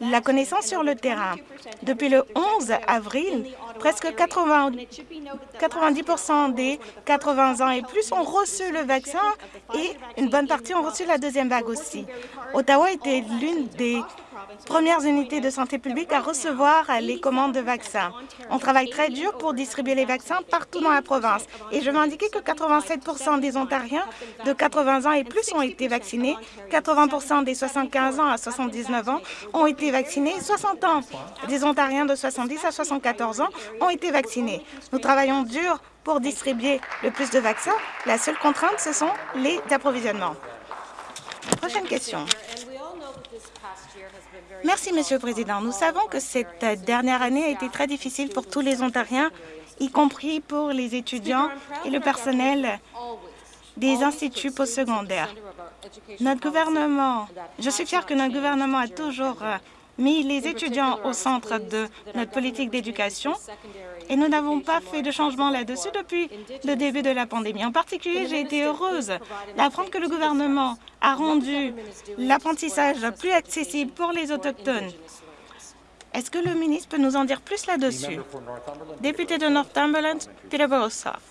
la connaissance sur le terrain. Depuis le 11 avril, presque 80, 90% des 80 ans et plus ont reçu le vaccin et une bonne partie ont reçu la deuxième vague aussi. Ottawa était l'une des premières unités de santé publique à recevoir les commandes de vaccins. On travaille très dur pour distribuer les vaccins partout dans la province. Et je veux indiquer que 87% des Ontariens de 80 ans et plus ont été vaccinés, 80% des 75 ans à 79 ans ont été vaccinés, 60 ans des Ontariens de 70 à 74 ans ont été vaccinés. Nous travaillons dur pour distribuer le plus de vaccins. La seule contrainte, ce sont les approvisionnements. Prochaine question. Merci, Monsieur le Président. Nous savons que cette dernière année a été très difficile pour tous les Ontariens, y compris pour les étudiants et le personnel des instituts postsecondaires. Notre gouvernement, je suis fière que notre gouvernement a toujours mis les étudiants au centre de notre politique d'éducation et nous n'avons pas fait de changement là-dessus depuis le début de la pandémie. En particulier, j'ai été heureuse d'apprendre que le gouvernement a rendu l'apprentissage plus accessible pour les Autochtones. Est-ce que le ministre peut nous en dire plus là-dessus? Député de Northumberland, Peterborough South.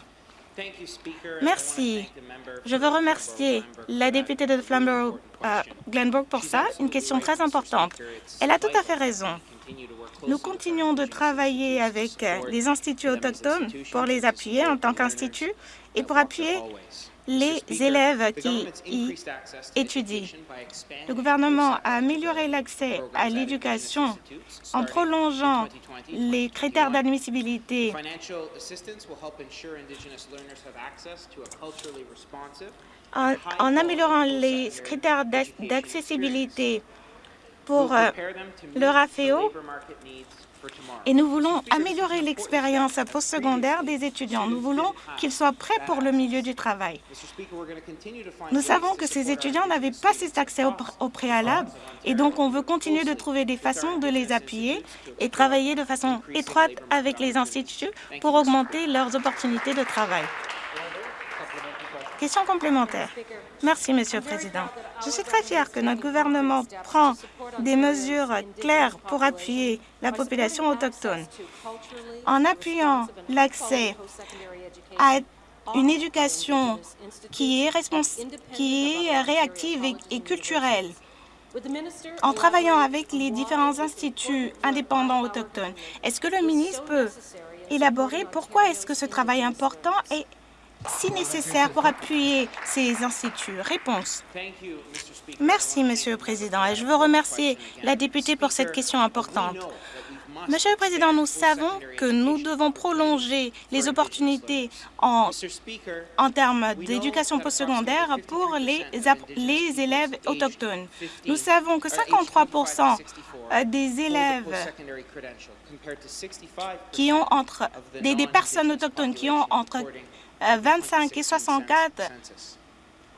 Merci. Je veux remercier la députée de Flamborough-Glenbrook pour ça, une question très importante. Elle a tout à fait raison. Nous continuons de travailler avec les instituts autochtones pour les appuyer en tant qu'institut et pour appuyer les élèves qui y étudient. Le gouvernement a amélioré l'accès à l'éducation en prolongeant les critères d'admissibilité. En, en, améliorant les critères d'accessibilité pour euh, le RAFEO et nous voulons améliorer l'expérience postsecondaire des étudiants. Nous voulons qu'ils soient prêts pour le milieu du travail. Nous savons que ces étudiants n'avaient pas cet accès au, au, préalable et donc on veut continuer de trouver des façons de les appuyer et travailler de façon étroite avec les instituts pour augmenter leurs opportunités de travail. Question complémentaire. Merci, Monsieur le Président. Je suis très fière que notre gouvernement prend des mesures claires pour appuyer la population autochtone. En appuyant l'accès à une éducation qui est, réactive et, et culturelle, en travaillant avec les différents instituts indépendants autochtones, est-ce que le ministre peut élaborer pourquoi est-ce que ce travail important est si nécessaire pour appuyer ces instituts Réponse. Merci, Monsieur le Président, et je veux remercier la députée pour cette question importante. Monsieur le Président, nous savons que nous devons prolonger les opportunités en, termes d'éducation postsecondaire pour les, les élèves autochtones. Nous savons que 53% des élèves qui ont entre des, des personnes autochtones qui ont entre 25 et 64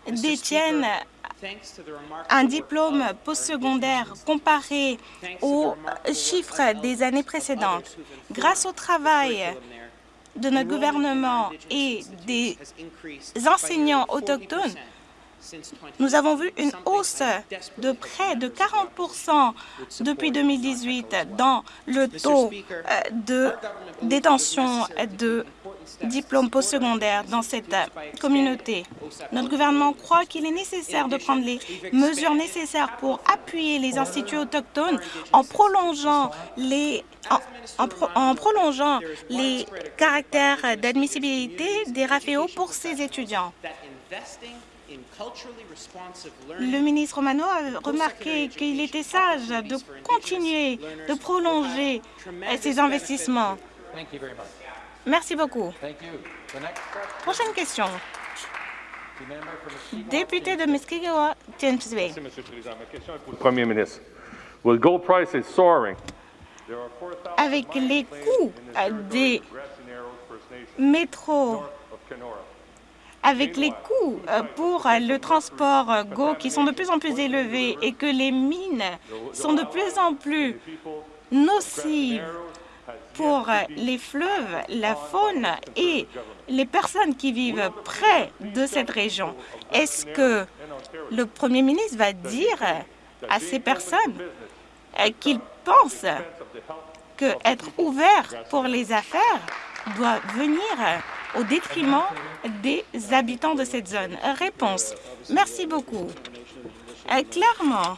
détiennent un diplôme postsecondaire comparé aux chiffres des années précédentes. Grâce au travail de notre gouvernement et des enseignants autochtones, nous avons vu une hausse de près de 40% depuis 2018 dans le taux de détention de diplômes postsecondaires dans cette communauté. Notre gouvernement croit qu'il est nécessaire de prendre les mesures nécessaires pour appuyer les instituts autochtones en prolongeant les, en, en, prolongeant les caractères d'admissibilité des RAFEO pour ces étudiants. Le ministre Romano a remarqué qu'il était sage de continuer de prolonger ces investissements. Merci beaucoup. Prochaine question. Député de Muskego, James Bay. Merci, Monsieur le Président. Ma question est pour le Premier ministre. Well, gold price is soaring? Avec les coûts des métros, avec les coûts pour le transport GO qui sont de plus en plus élevés et que les mines sont de plus en plus nocives pour les fleuves, la faune et les personnes qui vivent près de cette région. Est-ce que le premier ministre va dire à ces personnes qu'il pense qu'être ouvert pour les affaires doit venir au détriment des habitants de cette zone? Réponse. Merci beaucoup. Euh, clairement,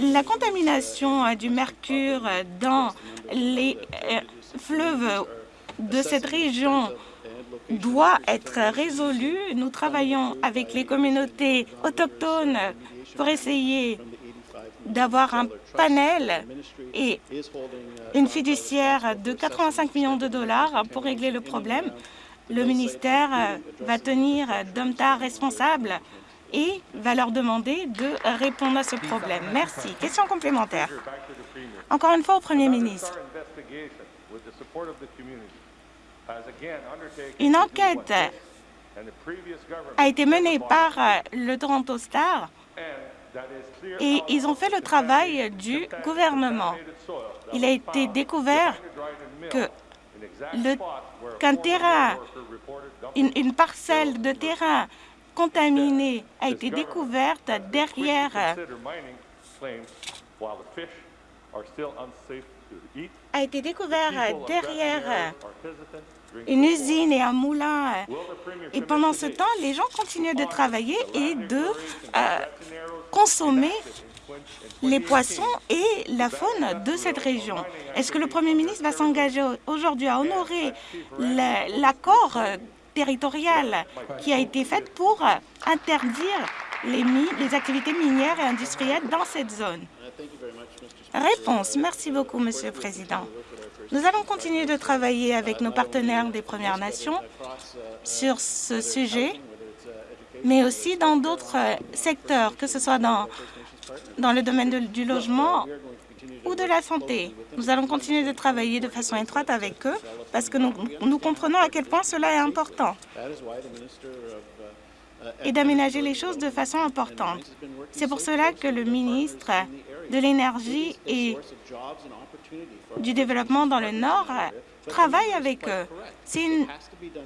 la contamination du mercure dans les euh, fleuves de cette région doit être résolue. Nous travaillons avec les communautés autochtones pour essayer d'avoir un panel et une fiduciaire de 85 millions de dollars pour régler le problème. Le ministère va tenir Domtar responsable et va leur demander de répondre à ce problème. Merci. Question complémentaire. Encore une fois au Premier ministre. Une enquête a été menée par le Toronto Star et ils ont fait le travail du gouvernement. Il a été découvert que qu'un terrain, une, parcelle de terrain contaminée a été découverte derrière a été découvert derrière une usine et un moulin. Et pendant ce temps, les gens continuaient de travailler et de euh, consommer les poissons et la faune de cette région. Est-ce que le Premier ministre va s'engager aujourd'hui à honorer l'accord territorial qui a été fait pour interdire les, activités minières et industrielles dans cette zone? Réponse. Merci beaucoup, Monsieur le Président. Nous allons continuer de travailler avec nos partenaires des Premières Nations sur ce sujet, mais aussi dans d'autres secteurs, que ce soit dans, dans le domaine du logement ou de la santé. Nous allons continuer de travailler de façon étroite avec eux parce que nous, nous comprenons à quel point cela est important et d'aménager les choses de façon importante. C'est pour cela que le ministre de l'Énergie et du Développement dans le Nord travaille avec eux. C'est une,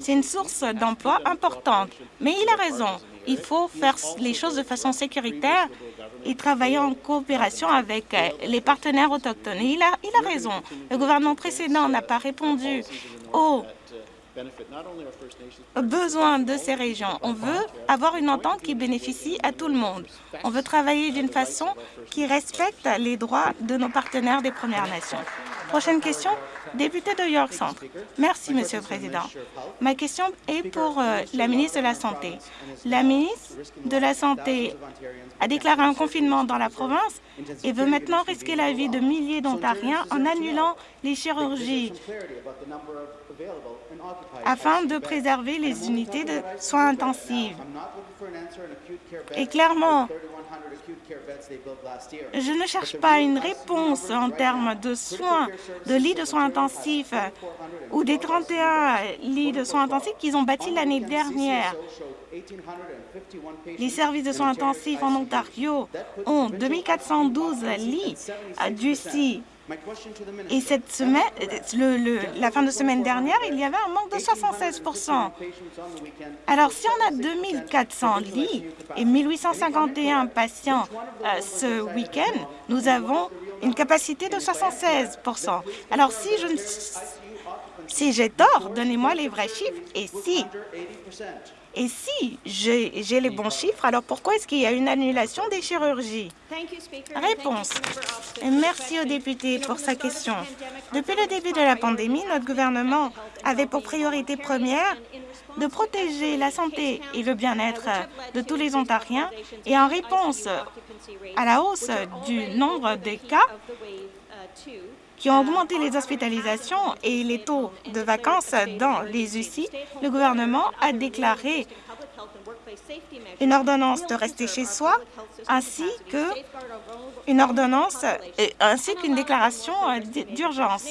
une, source d'emploi importante. Mais il a raison. Il faut faire les choses de façon sécuritaire et travailler en coopération avec les partenaires autochtones. il a, il a raison. Le gouvernement précédent n'a pas répondu aux besoin de ces régions. On veut avoir une entente qui bénéficie à tout le monde. On veut travailler d'une façon qui respecte les droits de nos partenaires des Premières Nations. Prochaine question, député de York Centre. Merci, Monsieur le Président. Ma question est pour euh, la ministre de la Santé. La ministre de la Santé a déclaré un confinement dans la province et veut maintenant risquer la vie de milliers d'Ontariens en annulant les chirurgies afin de préserver les unités de soins intensifs. Et clairement, je ne cherche pas une réponse en termes de soins, de lits de soins intensifs ou des 31 lits de soins intensifs qu'ils ont bâtis l'année dernière. Les services de soins intensifs en Ontario ont 2412 lits du CI et cette semaine, la fin de semaine dernière, il y avait un manque de 76 Alors, si on a 2400 lits et 1851 patients euh, ce week-end, nous avons une capacité de 76 Alors, si je si j'ai tort, donnez-moi les vrais chiffres. Et si et si j'ai les bons chiffres, alors pourquoi est-ce qu'il y a une annulation des chirurgies? Réponse. Merci au député pour sa question. Depuis le début de la pandémie, notre gouvernement avait pour priorité première de protéger la santé et le bien-être de tous les Ontariens et en réponse à la hausse du nombre de cas qui ont augmenté les hospitalisations et les taux de vacances dans les UCI, le gouvernement a déclaré une ordonnance de rester chez soi ainsi ainsi qu'une déclaration d'urgence.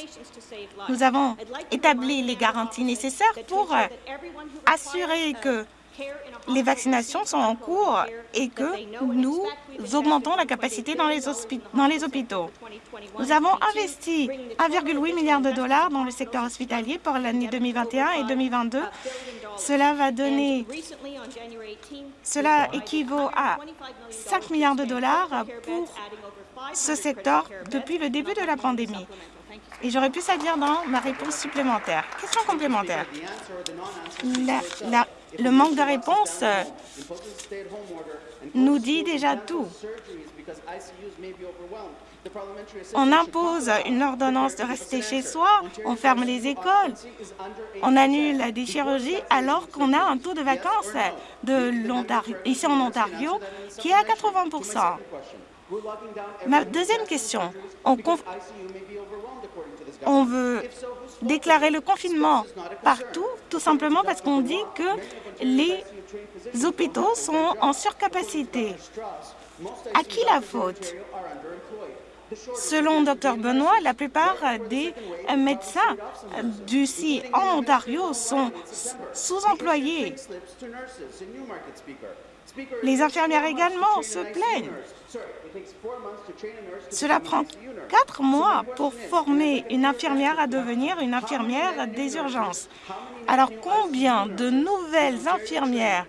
Nous avons établi les garanties nécessaires pour assurer que les vaccinations sont en cours et que nous augmentons la capacité dans les, hôpitaux. Nous avons investi 1,8 milliard de dollars dans le secteur hospitalier pour l'année 2021 et 2022. Cela va donner, cela équivaut à 5 milliards de dollars pour ce secteur depuis le début de la pandémie. Et j'aurais pu ça dire dans ma réponse supplémentaire. Question complémentaire. Le manque de réponse euh, nous dit déjà tout. On impose une ordonnance de rester chez soi, on ferme les écoles, on annule des chirurgies alors qu'on a un taux de vacances ici en Ontario qui est à 80% Ma deuxième question, on, on veut déclarer le confinement partout, tout simplement parce qu'on dit que les hôpitaux sont en surcapacité. À qui la faute? Selon Dr Benoît, la plupart des médecins d'ici en Ontario sont sous-employés. Les infirmières également se plaignent. Cela prend quatre mois pour former une infirmière à devenir une infirmière des urgences. Alors, combien de nouvelles infirmières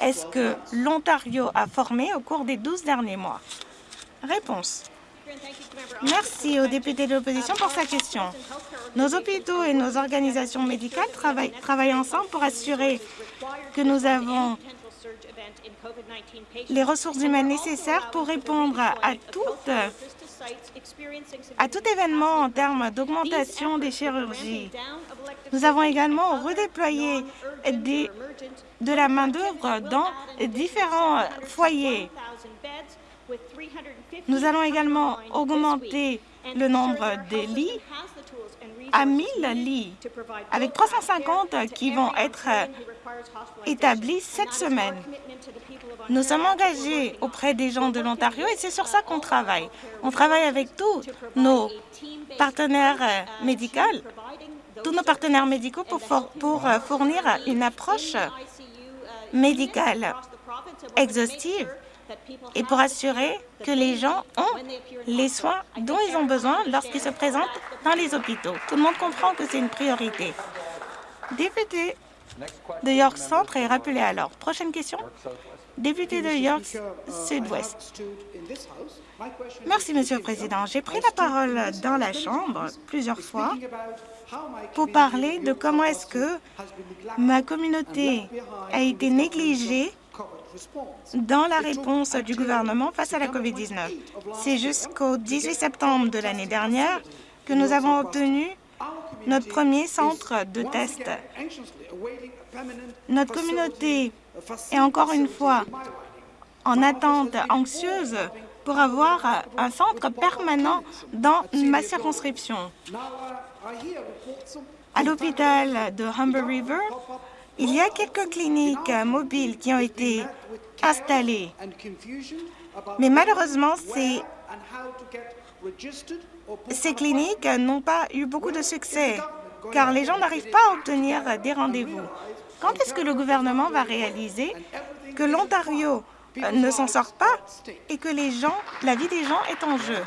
est-ce que l'Ontario a formées au cours des 12 derniers mois? Réponse. Merci au député de l'opposition pour sa question. Nos hôpitaux et nos organisations médicales travaillent, travaillent ensemble pour assurer que nous avons les ressources humaines nécessaires pour répondre à, à tout événement en termes d'augmentation des chirurgies. Nous avons également redéployé des, de la main-d'œuvre dans différents foyers. Nous allons également augmenter le nombre de lits à 1000 lits, avec 350 qui vont être établis cette semaine. Nous sommes engagés auprès des gens de l'Ontario et c'est sur ça qu'on travaille. On travaille avec tous nos partenaires médicaux, tous nos partenaires médicaux pour, pour fournir une approche médicale exhaustive et pour assurer que les gens ont les soins dont ils ont besoin lorsqu'ils se présentent dans les hôpitaux. Tout le monde comprend que c'est une priorité. Député de York Centre est rappelé alors. Prochaine question. Député de York Sud-Ouest. Merci, Monsieur le Président. J'ai pris la parole dans la Chambre plusieurs fois pour parler de comment est-ce que ma communauté a été négligée dans la réponse du gouvernement face à la COVID-19. C'est jusqu'au 18 septembre de l'année dernière que nous avons obtenu notre premier centre de test. Notre communauté est encore une fois en attente anxieuse pour avoir un centre permanent dans ma circonscription. À l'hôpital de Humber River, il y a quelques cliniques mobiles qui ont été installées, mais malheureusement, ces, ces cliniques n'ont pas eu beaucoup de succès, car les gens n'arrivent pas à obtenir des rendez-vous. Quand est-ce que le gouvernement va réaliser que l'Ontario ne s'en sort pas et que les gens, la vie des gens est en jeu?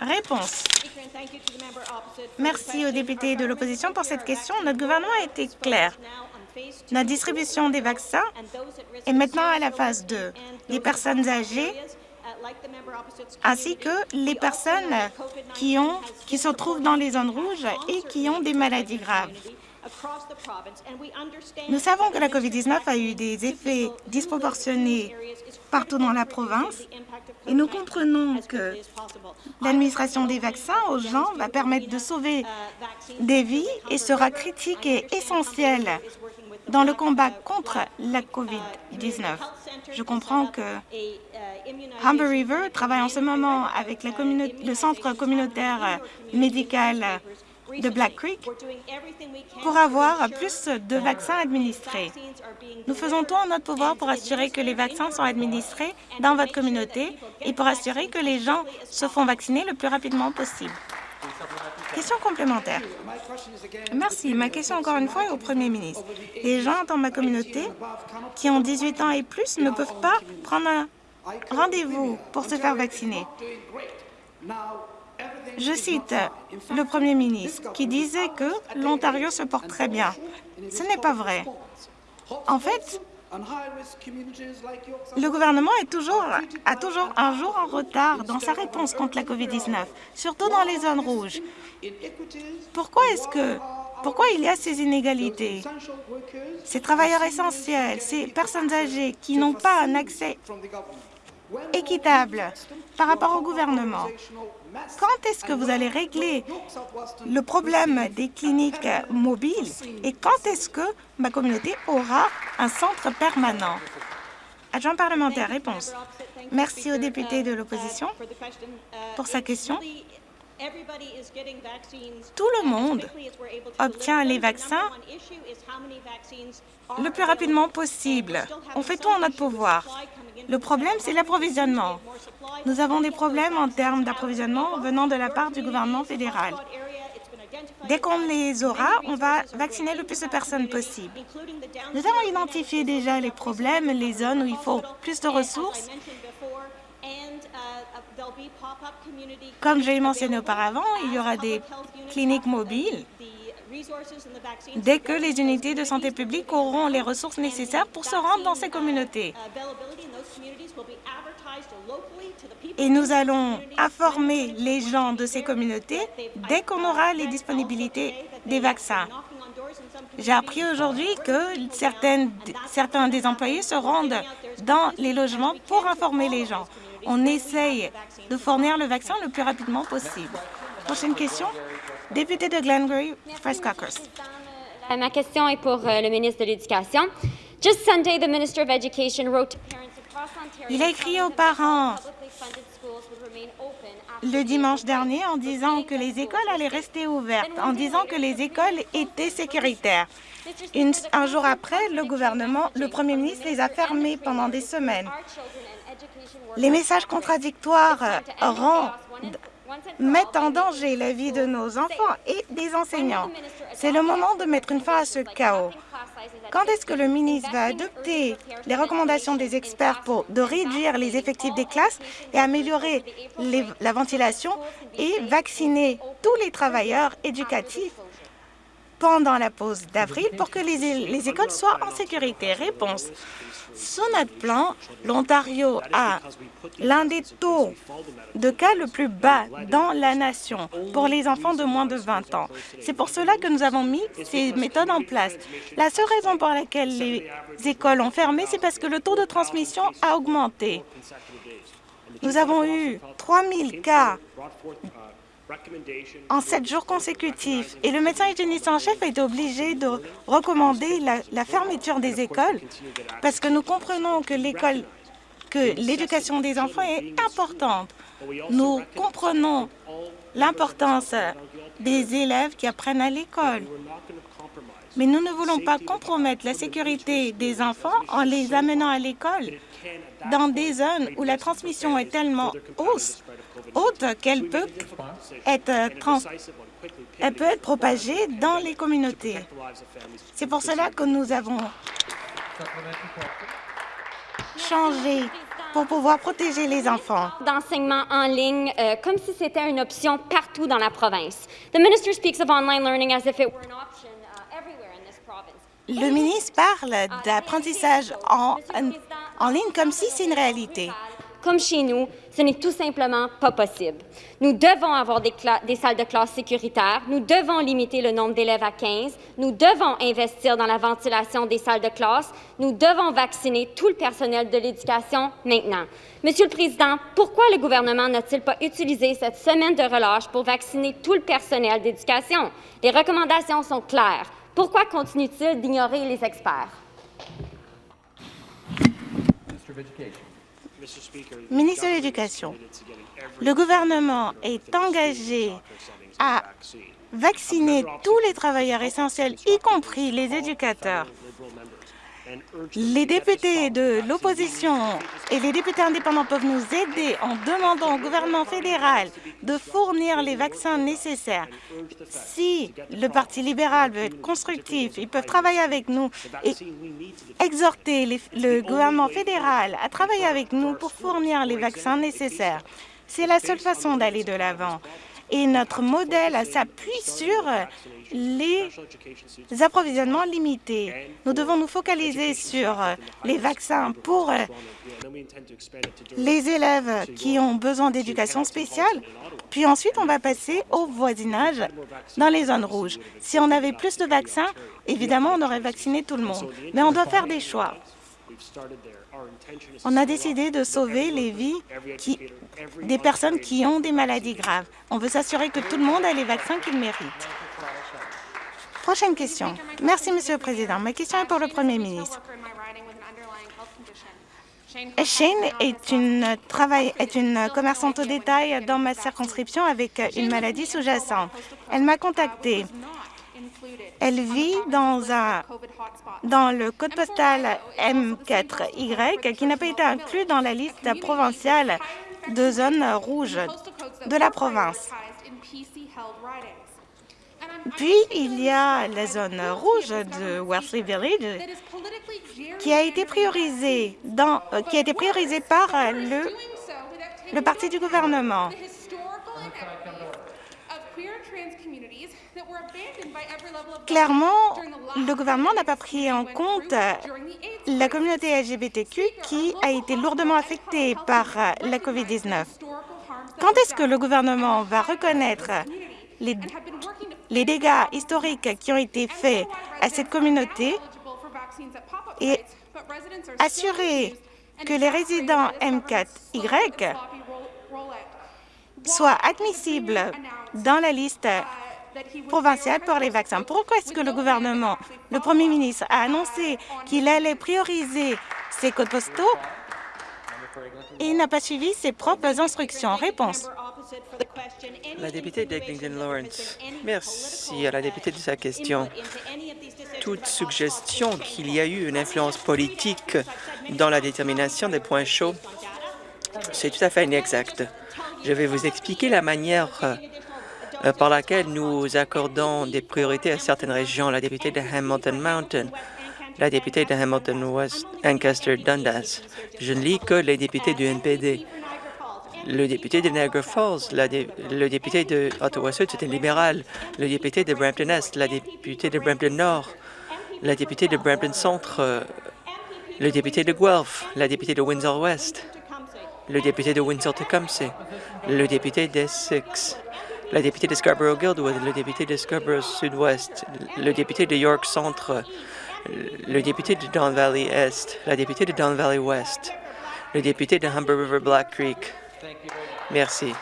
Réponse. Merci aux députés de l'opposition pour cette question. Notre gouvernement a été clair. La distribution des vaccins est maintenant à la phase 2. Les personnes âgées ainsi que les personnes qui, qui se trouvent dans les zones rouges et qui ont des maladies graves. Nous savons que la COVID-19 a eu des effets disproportionnés partout dans la province. et nous comprenons que l'administration des vaccins aux gens va permettre de sauver des vies et sera critique et essentielle dans le combat contre la COVID-19. Je comprends que Humber River travaille en ce moment avec le centre communautaire médical de Black Creek pour avoir plus de vaccins administrés. Nous faisons tout en notre pouvoir pour assurer que les vaccins sont administrés dans votre communauté et pour assurer que les gens se font vacciner le plus rapidement possible. Question complémentaire. Merci. Ma question, encore une fois, est au Premier ministre. Les gens dans ma communauté qui ont 18 ans et plus ne peuvent pas prendre un rendez-vous pour se faire vacciner. Je cite le Premier ministre qui disait que l'Ontario se porte très bien. Ce n'est pas vrai. En fait, le gouvernement est toujours, a toujours un jour en retard dans sa réponse contre la COVID-19, surtout dans les zones rouges. Pourquoi est-ce que pourquoi il y a ces inégalités? Ces travailleurs essentiels, ces personnes âgées qui n'ont pas un accès équitable par rapport au gouvernement. Quand est-ce que vous allez régler le problème des cliniques mobiles et quand est-ce que ma communauté aura un centre permanent? Adjoint parlementaire, réponse. Merci au député de l'opposition pour sa question. Tout le monde obtient les vaccins le plus rapidement possible. On fait tout en notre pouvoir. Le problème, c'est l'approvisionnement. Nous avons des problèmes en termes d'approvisionnement venant de la part du gouvernement fédéral. Dès qu'on les aura, on va vacciner le plus de personnes possible. Nous avons identifié déjà les problèmes, les zones où il faut plus de ressources comme je l'ai mentionné auparavant, il y aura des cliniques mobiles. dès que les unités de santé publique auront les ressources nécessaires pour se rendre dans ces communautés. Et nous allons informer les gens de ces communautés dès qu'on aura les disponibilités des vaccins. J'ai appris aujourd'hui que certains des employés se rendent dans les logements pour informer les gens on essaye de fournir le vaccin le plus rapidement possible. Prochaine question, député de Glengarry, Prescockers. Euh, ma question est pour euh, le ministre de l'Éducation. Just Sunday, the Minister of Education wrote to parents across Ontario Il a écrit aux parents le dimanche dernier en disant que les écoles allaient rester ouvertes, en disant que les écoles étaient sécuritaires. un jour après, le gouvernement, le premier ministre les a fermées pendant des semaines. Les messages contradictoires euh, mettent en danger la vie de nos enfants et des enseignants. C'est le moment de mettre une fin à ce chaos. Quand est-ce que le ministre va adopter les recommandations des experts pour de réduire les effectifs des classes et améliorer la ventilation et vacciner tous les travailleurs éducatifs? Pendant la pause d'avril pour que les, les écoles soient en sécurité? Réponse. Sous notre plan, l'Ontario a l'un des taux de cas le plus bas dans la nation pour les enfants de moins de 20 ans. C'est pour cela que nous avons mis ces méthodes en place. La seule raison pour laquelle les écoles ont fermé, c'est parce que le taux de transmission a augmenté. Nous avons eu 3 000 cas en sept jours consécutifs. Et le médecin hygiéniste en chef a été obligé de recommander la, fermeture des écoles parce que nous comprenons que l'école, que l'éducation des enfants est importante. Nous comprenons l'importance des élèves qui apprennent à l'école. Mais nous ne voulons pas compromettre la sécurité des enfants en les amenant à l'école dans des zones où la transmission est tellement haute qu'elle peut être elle peut être propagée dans les communautés. C'est pour cela que nous avons changé pour pouvoir protéger les enfants. D'enseignement en ligne euh, comme si c'était une option partout dans la province. The minister speaks of online learning as if it were an Le ministre parle d'apprentissage en, en ligne comme si c'est une réalité comme chez nous, ce n'est tout simplement pas possible. Nous devons avoir des, salles de classe sécuritaires, nous devons limiter le nombre d'élèves à 15, nous devons investir dans la ventilation des salles de classe, nous devons vacciner tout le personnel de l'éducation maintenant. Monsieur le Président, pourquoi le gouvernement n'a-t-il pas utilisé cette semaine de relâche pour vacciner tout le personnel d'éducation? Les recommandations sont claires. Pourquoi continue-t-il d'ignorer les experts? Ministre de l'Éducation, le gouvernement est engagé à vacciner tous les travailleurs essentiels, y compris les éducateurs. Les députés de l'opposition et les députés indépendants peuvent nous aider en demandant au gouvernement fédéral de fournir les vaccins nécessaires. Si le Parti libéral veut être constructif, ils peuvent travailler avec nous et exhorter le gouvernement fédéral à travailler avec nous pour fournir les vaccins nécessaires. C'est la seule façon d'aller de l'avant. Et notre modèle s'appuie sur les approvisionnements limités. Nous devons nous focaliser sur les vaccins pour les élèves qui ont besoin d'éducation spéciale, puis ensuite on va passer au voisinage dans les zones rouges. Si on avait plus de vaccins, évidemment, on aurait vacciné tout le monde. Mais on doit faire des choix. On a décidé de sauver les vies des personnes qui ont des maladies graves. On veut s'assurer que tout le monde a les vaccins qu'il mérite. Prochaine question. Merci, Monsieur le Président. Ma question est pour le Premier ministre. Shane est une, est une commerçante au détail dans ma circonscription avec une maladie sous-jacente. Elle m'a contactée. Elle vit dans, un, dans le code postal M4Y qui n'a pas été inclus dans la liste provinciale de zones rouges de la province. Puis, il y a la zone rouge de Worsley Village qui a été priorisée, dans, qui a été priorisée par le, le parti du gouvernement. Clairement, le gouvernement n'a pas pris en compte euh, la communauté LGBTQ qui a été lourdement affectée par euh, la COVID-19. Quand est-ce que le gouvernement va reconnaître les, les dégâts historiques qui ont été faits à cette communauté et assurer que les résidents M4Y soient admissibles dans la liste provinciale pour les vaccins. Pourquoi est-ce que le gouvernement, le premier ministre, a annoncé qu'il allait prioriser ces codes postaux et n'a pas suivi ses propres instructions? Réponse. La députée d'Eglinton Lawrence, merci à la députée de sa question. Toute suggestion qu'il y a eu une influence politique dans la détermination des points chauds, c'est tout à fait inexact. Je vais vous expliquer la manière par laquelle nous accordons des priorités à certaines régions. La députée de Hamilton Mountain, la députée de Hamilton West, Ancaster Dundas. Je ne lis que les députés du NPD. Le député de Niagara Falls, le député de Ottawa-Sud, c'est un libéral. Le député de Brampton-Est, la députée de Brampton-Nord, la députée de Brampton-Centre, euh, le député de Guelph, la députée de Windsor-Ouest, le député de Windsor-Tecumseh, le député d'Essex, la députée de Scarborough-Guildwood, le député de Scarborough-Sud-Ouest, le député de York-Centre, le député de Don Valley-Est, la députée de Don Valley-Ouest, le député de Humber River-Black Creek. Merci.